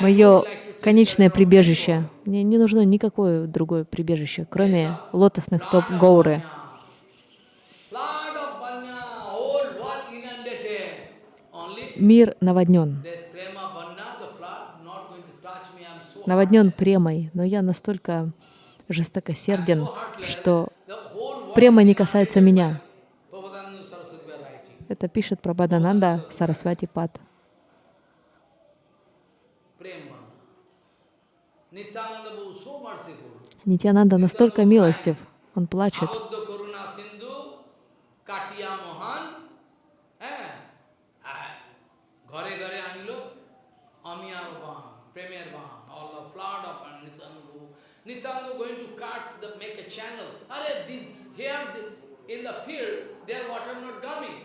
мое конечное прибежище. Мне не нужно никакое другое прибежище, кроме лотосных стоп Гоуры. Мир наводнен. Наводнен премой, но я настолько жестокосерден, что према не касается меня. Это пишет Прабхадананда Сарасвати Пат. Нитянанда настолько милостив, он плачет. Nityananda going to cut, the, make a channel. Arre, this, here the, in the field, their water not coming.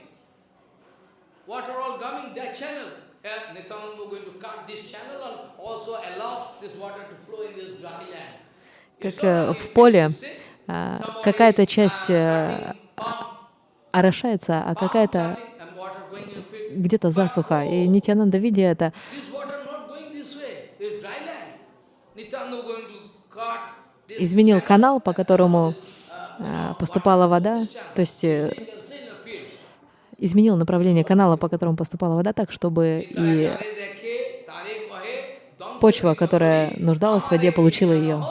Water all coming that channel. Here Nityananda going to cut this channel and also allow this water to flow in this dry land. Как э, в поле а, какая-то часть uh, э, орошается, а какая-то где-то засуха. И Нитянанда, видя это, изменил канал, по которому а, поступала вода, то есть э, изменил направление канала, по которому поступала вода, так, чтобы и почва, которая нуждалась в воде, получила ее.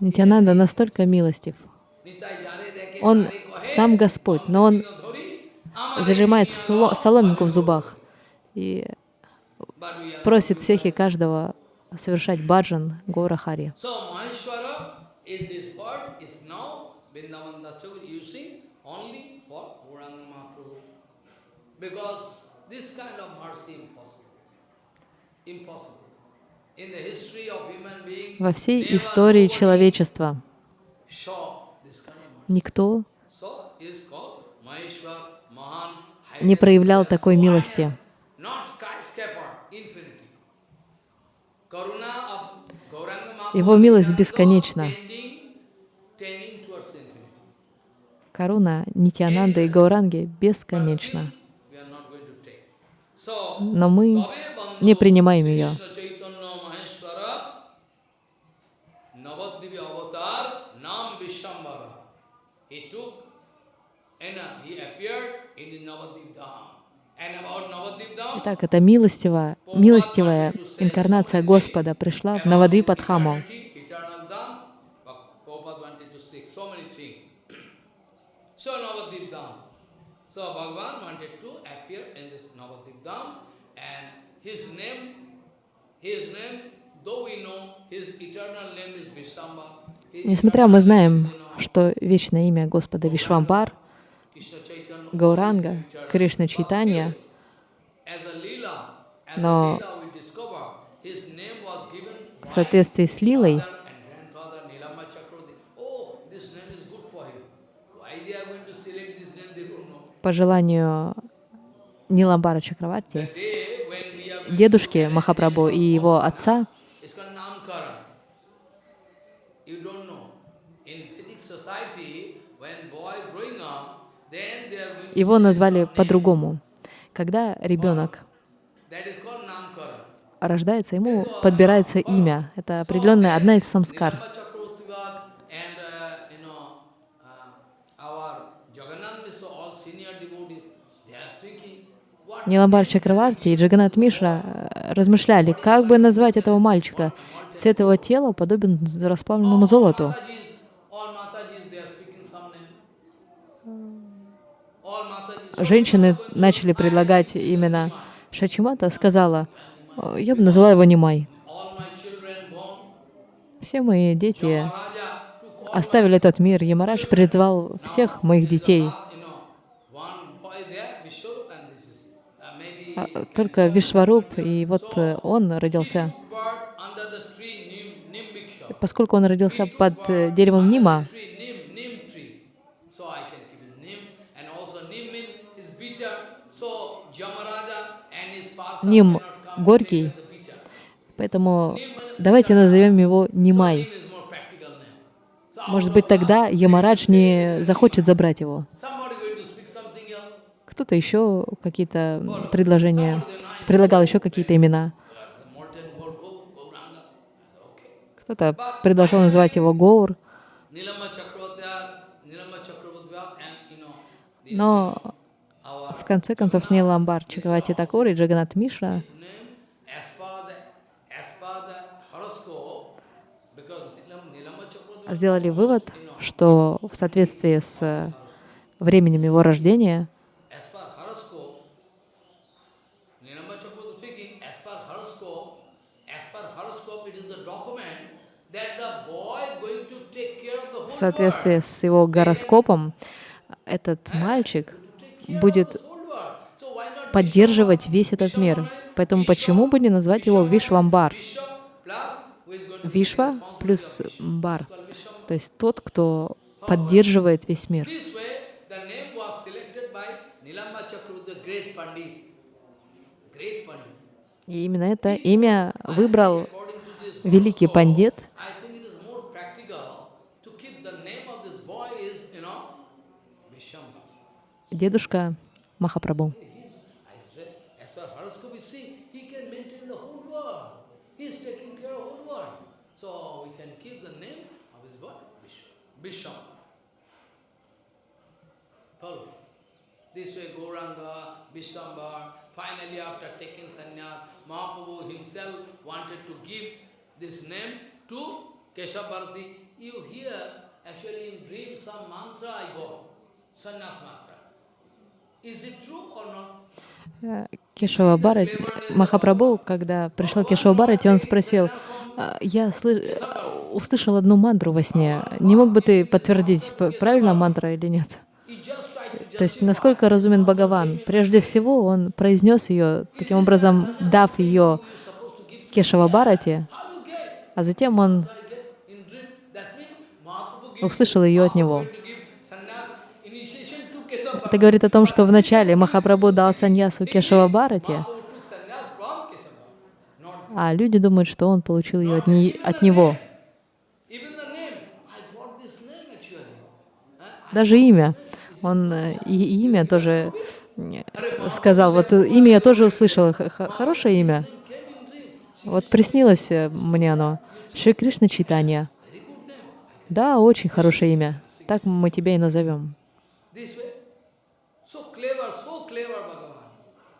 Нитянанда настолько милостив. Он сам Господь, но он зажимает соломинку в зубах и просит всех и каждого совершать баджан Гора Хари. Во всей истории человечества никто не проявлял такой милости. highness, Not skyscraper, infinity. Karuna of Gauranga Mahaprabhu Его милость бесконечна. Коруна Нитянанда и Гауранги бесконечна. Но мы не принимаем ее. He took uh, he appeared in the Navadvip Dham. Итак, это милостивая, милостивая инкарнация Господа пришла в Vishamba. his Несмотря мы знаем, что вечное имя Господа Вишвамбар, Гауранга, Кришна Чайтанья, Но в соответствии с Лилой. Oh, по желанию Ниламбара Чакраварти, дедушки Махапрабху и его отца, It's called Namkaran. You don't know. In Vedic society, when boy growing up, then they are going to его назвали по-другому. Когда ребенок рождается, ему подбирается имя. Это определенная одна из самскар. Ниламбар Чакраварти и Джаганат Мишра э, размышляли, как бы назвать этого мальчика. Цвет его тела подобен расплавленному золоту. Matajis, all Matajis, they are speaking some name. All Matajis. Женщины начали предлагать именно Шачимата, сказала, «О, я бы назвала его Нимай. Все мои дети оставили этот мир. Ямарадж призвал всех моих детей. А, Только Вишваруп, и вот э, он родился. Поскольку он родился под э, деревом Нима, Tree, Nim, Nim tree. So I can keep it Nim. And also Nim means is bitter. So Jamaraja and his parson Ним горький, поэтому давайте назовем его Нимай. Может быть, тогда Ямарадж не захочет забрать его. Кто-то еще какие-то предложения, предлагал еще какие-то имена. Кто-то предложил называть его Гоур. Но в конце концов Ниламбар Чакавати Такур и Джаганат Chakravarti сделали вывод, что в соответствии с э, временем его рождения, в соответствии с его гороскопом, этот мальчик. Будет поддерживать весь этот мир. Поэтому почему бы не назвать его Вишвамбар? Вишва плюс? Бар. То есть тот, кто поддерживает весь мир. И именно это имя выбрал великий пандит. I think it is more practical to keep the name of this boy is, you know, Vishamba. дедушка Махапрабху. He's, I said, as per horoscope, you see, he can maintain the whole world. He's taking care of whole world. So we can keep the Vishamba. Follow. This way, Gauranga, Vishwambar, finally after taking sannyas, Mahaprabhu himself wanted to give this name to Keshavarti. You hear, actually in dream, some mantra I got, sannyas mantra. Is it true or not? Э, Кешава Бхарати, Махапрабху, когда пришел Кешава Бхарати, он спросил, «А, я слы- услышал одну мантру во сне. Не мог бы ты подтвердить, правильно мантра или нет? То есть насколько разумен Бхагаван? Прежде всего, он произнес ее, таким образом дав ее Кешава get? а затем он услышал ее от него. going to give sannyas initiation to Kesava Это говорит о том, что вначале Махапрабху дал саньясу Кешава Бхарати, а люди думают, что он получил ее от, не- от него. Даже имя. Он э, и имя тоже э, сказал. Вот э, имя я тоже услышал. Х- х- Хорошее имя. Вот приснилось мне оно. Шри Кришна Читания. Да, очень хорошее имя. Так мы тебя и назовем. This way. So clever, so clever Bhagavan.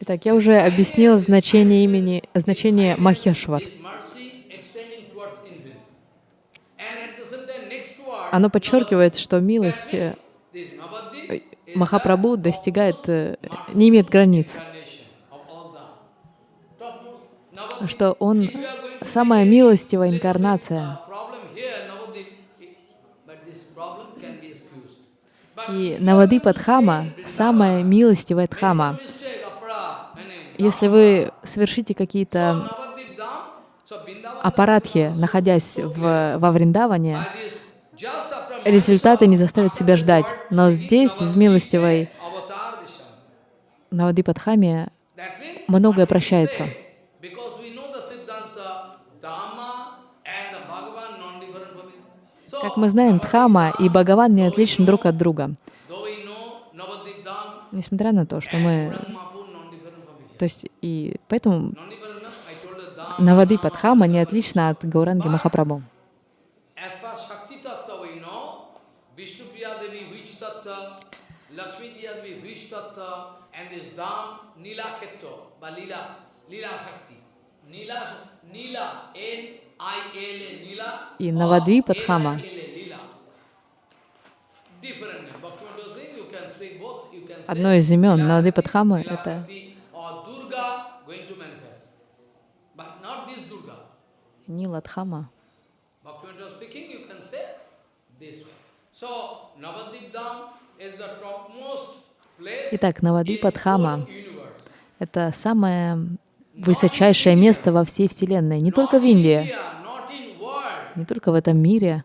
Итак, я уже объяснил значение имени, значение Махешвар. is mercy extending towards infinite. And at the same time, next word, Оно подчеркивает, что милость э, is Махапрабху достигает, э, не имеет границ. incarnation of all the topmost. Navadip, Что он самая милостивая инкарнация. И Навадипа Дхама — самая милостивая Дхама. Если вы совершите какие-то аппаратхи, находясь в, во Вриндаване, результаты не заставят себя ждать. Но здесь, в милостивой avatar Vishnu. Навадипа Дхаме, That means, многое прощается. say? Because we know the Siddhanta, Dhamma and the Bhagavan non-different from each- So, как мы знаем, Дхама и Бхагаван не отличны друг от друга. Несмотря на то, что мы... То есть, и поэтому Навадипа Дхама не отлична от Гауранги Махапрабху. Nila, N-I-L-A, Nila, И or Навадвипа Дхама. N-I-L-A, Lila. Different name. Bhaktivinoda saying you can speak both, you can say Одно из имен Lila Навадипа Shakti, Дхамы — Lila это Shakti, or Durga going to manifest. But not this Durga. Нила Дхама. Bhaktivinoda speaking, you can say this way. So, Navadip Dham is the topmost place Итак, Навадипа in Дхама whole universe. — это самое высочайшее место во всей Вселенной. Не только в Индии, не только в этом мире,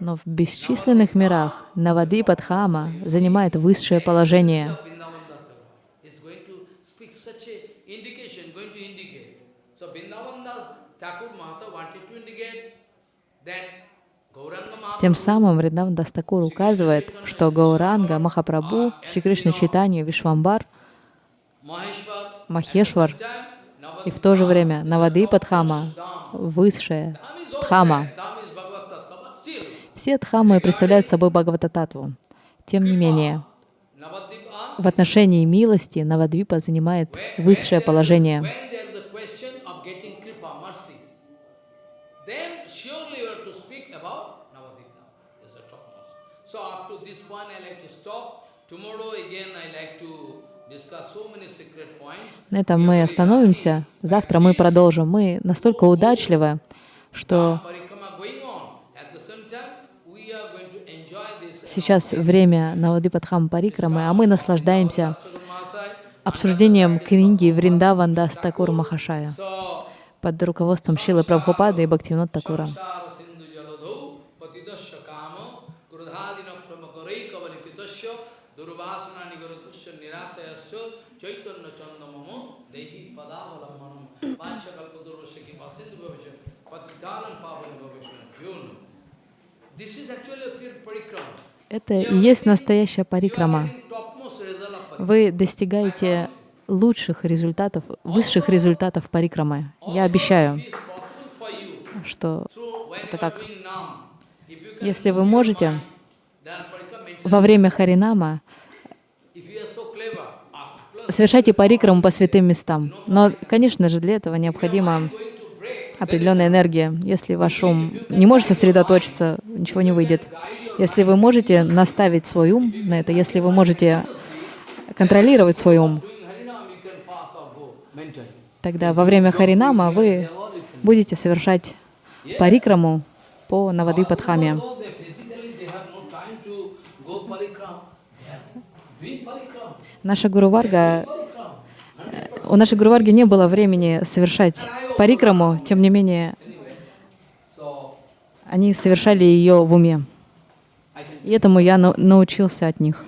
Но в бесчисленных мирах Навадипадхама занимает высшее положение. of Vrindavan Das is going to speak such a indication, going to indicate. So Vrindavan Das Thakur Mahasaya wanted to indicate that Gauranga Mahaprabhu Тем самым Вриндаван Дастакур указывает, что Гауранга, Махапрабху, Шри Кришна Читанья, Вишвамбар, Махешвар и в то же время Навадипадхама, высшая Dham is also Дхама. Все дхамы представляют собой Бхагаватататву. Тем не менее, в отношении милости Навадвипа занимает высшее положение. На этом мы остановимся. Завтра мы продолжим. Мы настолько удачливы, что сейчас время Навадипадхам Парикрамы, а мы наслаждаемся обсуждением книги Вриндаван Дас Такур Махашая под руководством Шилы Прабхупады и Бхактивинод Такура. Это и есть настоящая парикрама. Вы достигаете лучших результатов, высших результатов парикрамы. Я обещаю, что это так. Если вы можете во время Харинама ah, совершайте парикраму по святым местам. Но, конечно же, для этого break. Определенная энергия. Если ваш ум не может сосредоточиться, ничего не выйдет. Если вы можете наставить свой ум на это, если вы можете контролировать свой ум, тогда во время Харинама вы будете совершать парикраму по doing parikram, Наша Гуру Варга. У нашей Гуру Варги не было времени совершать парикраму, тем не менее, они совершали ее в уме. И этому я нау- научился от них.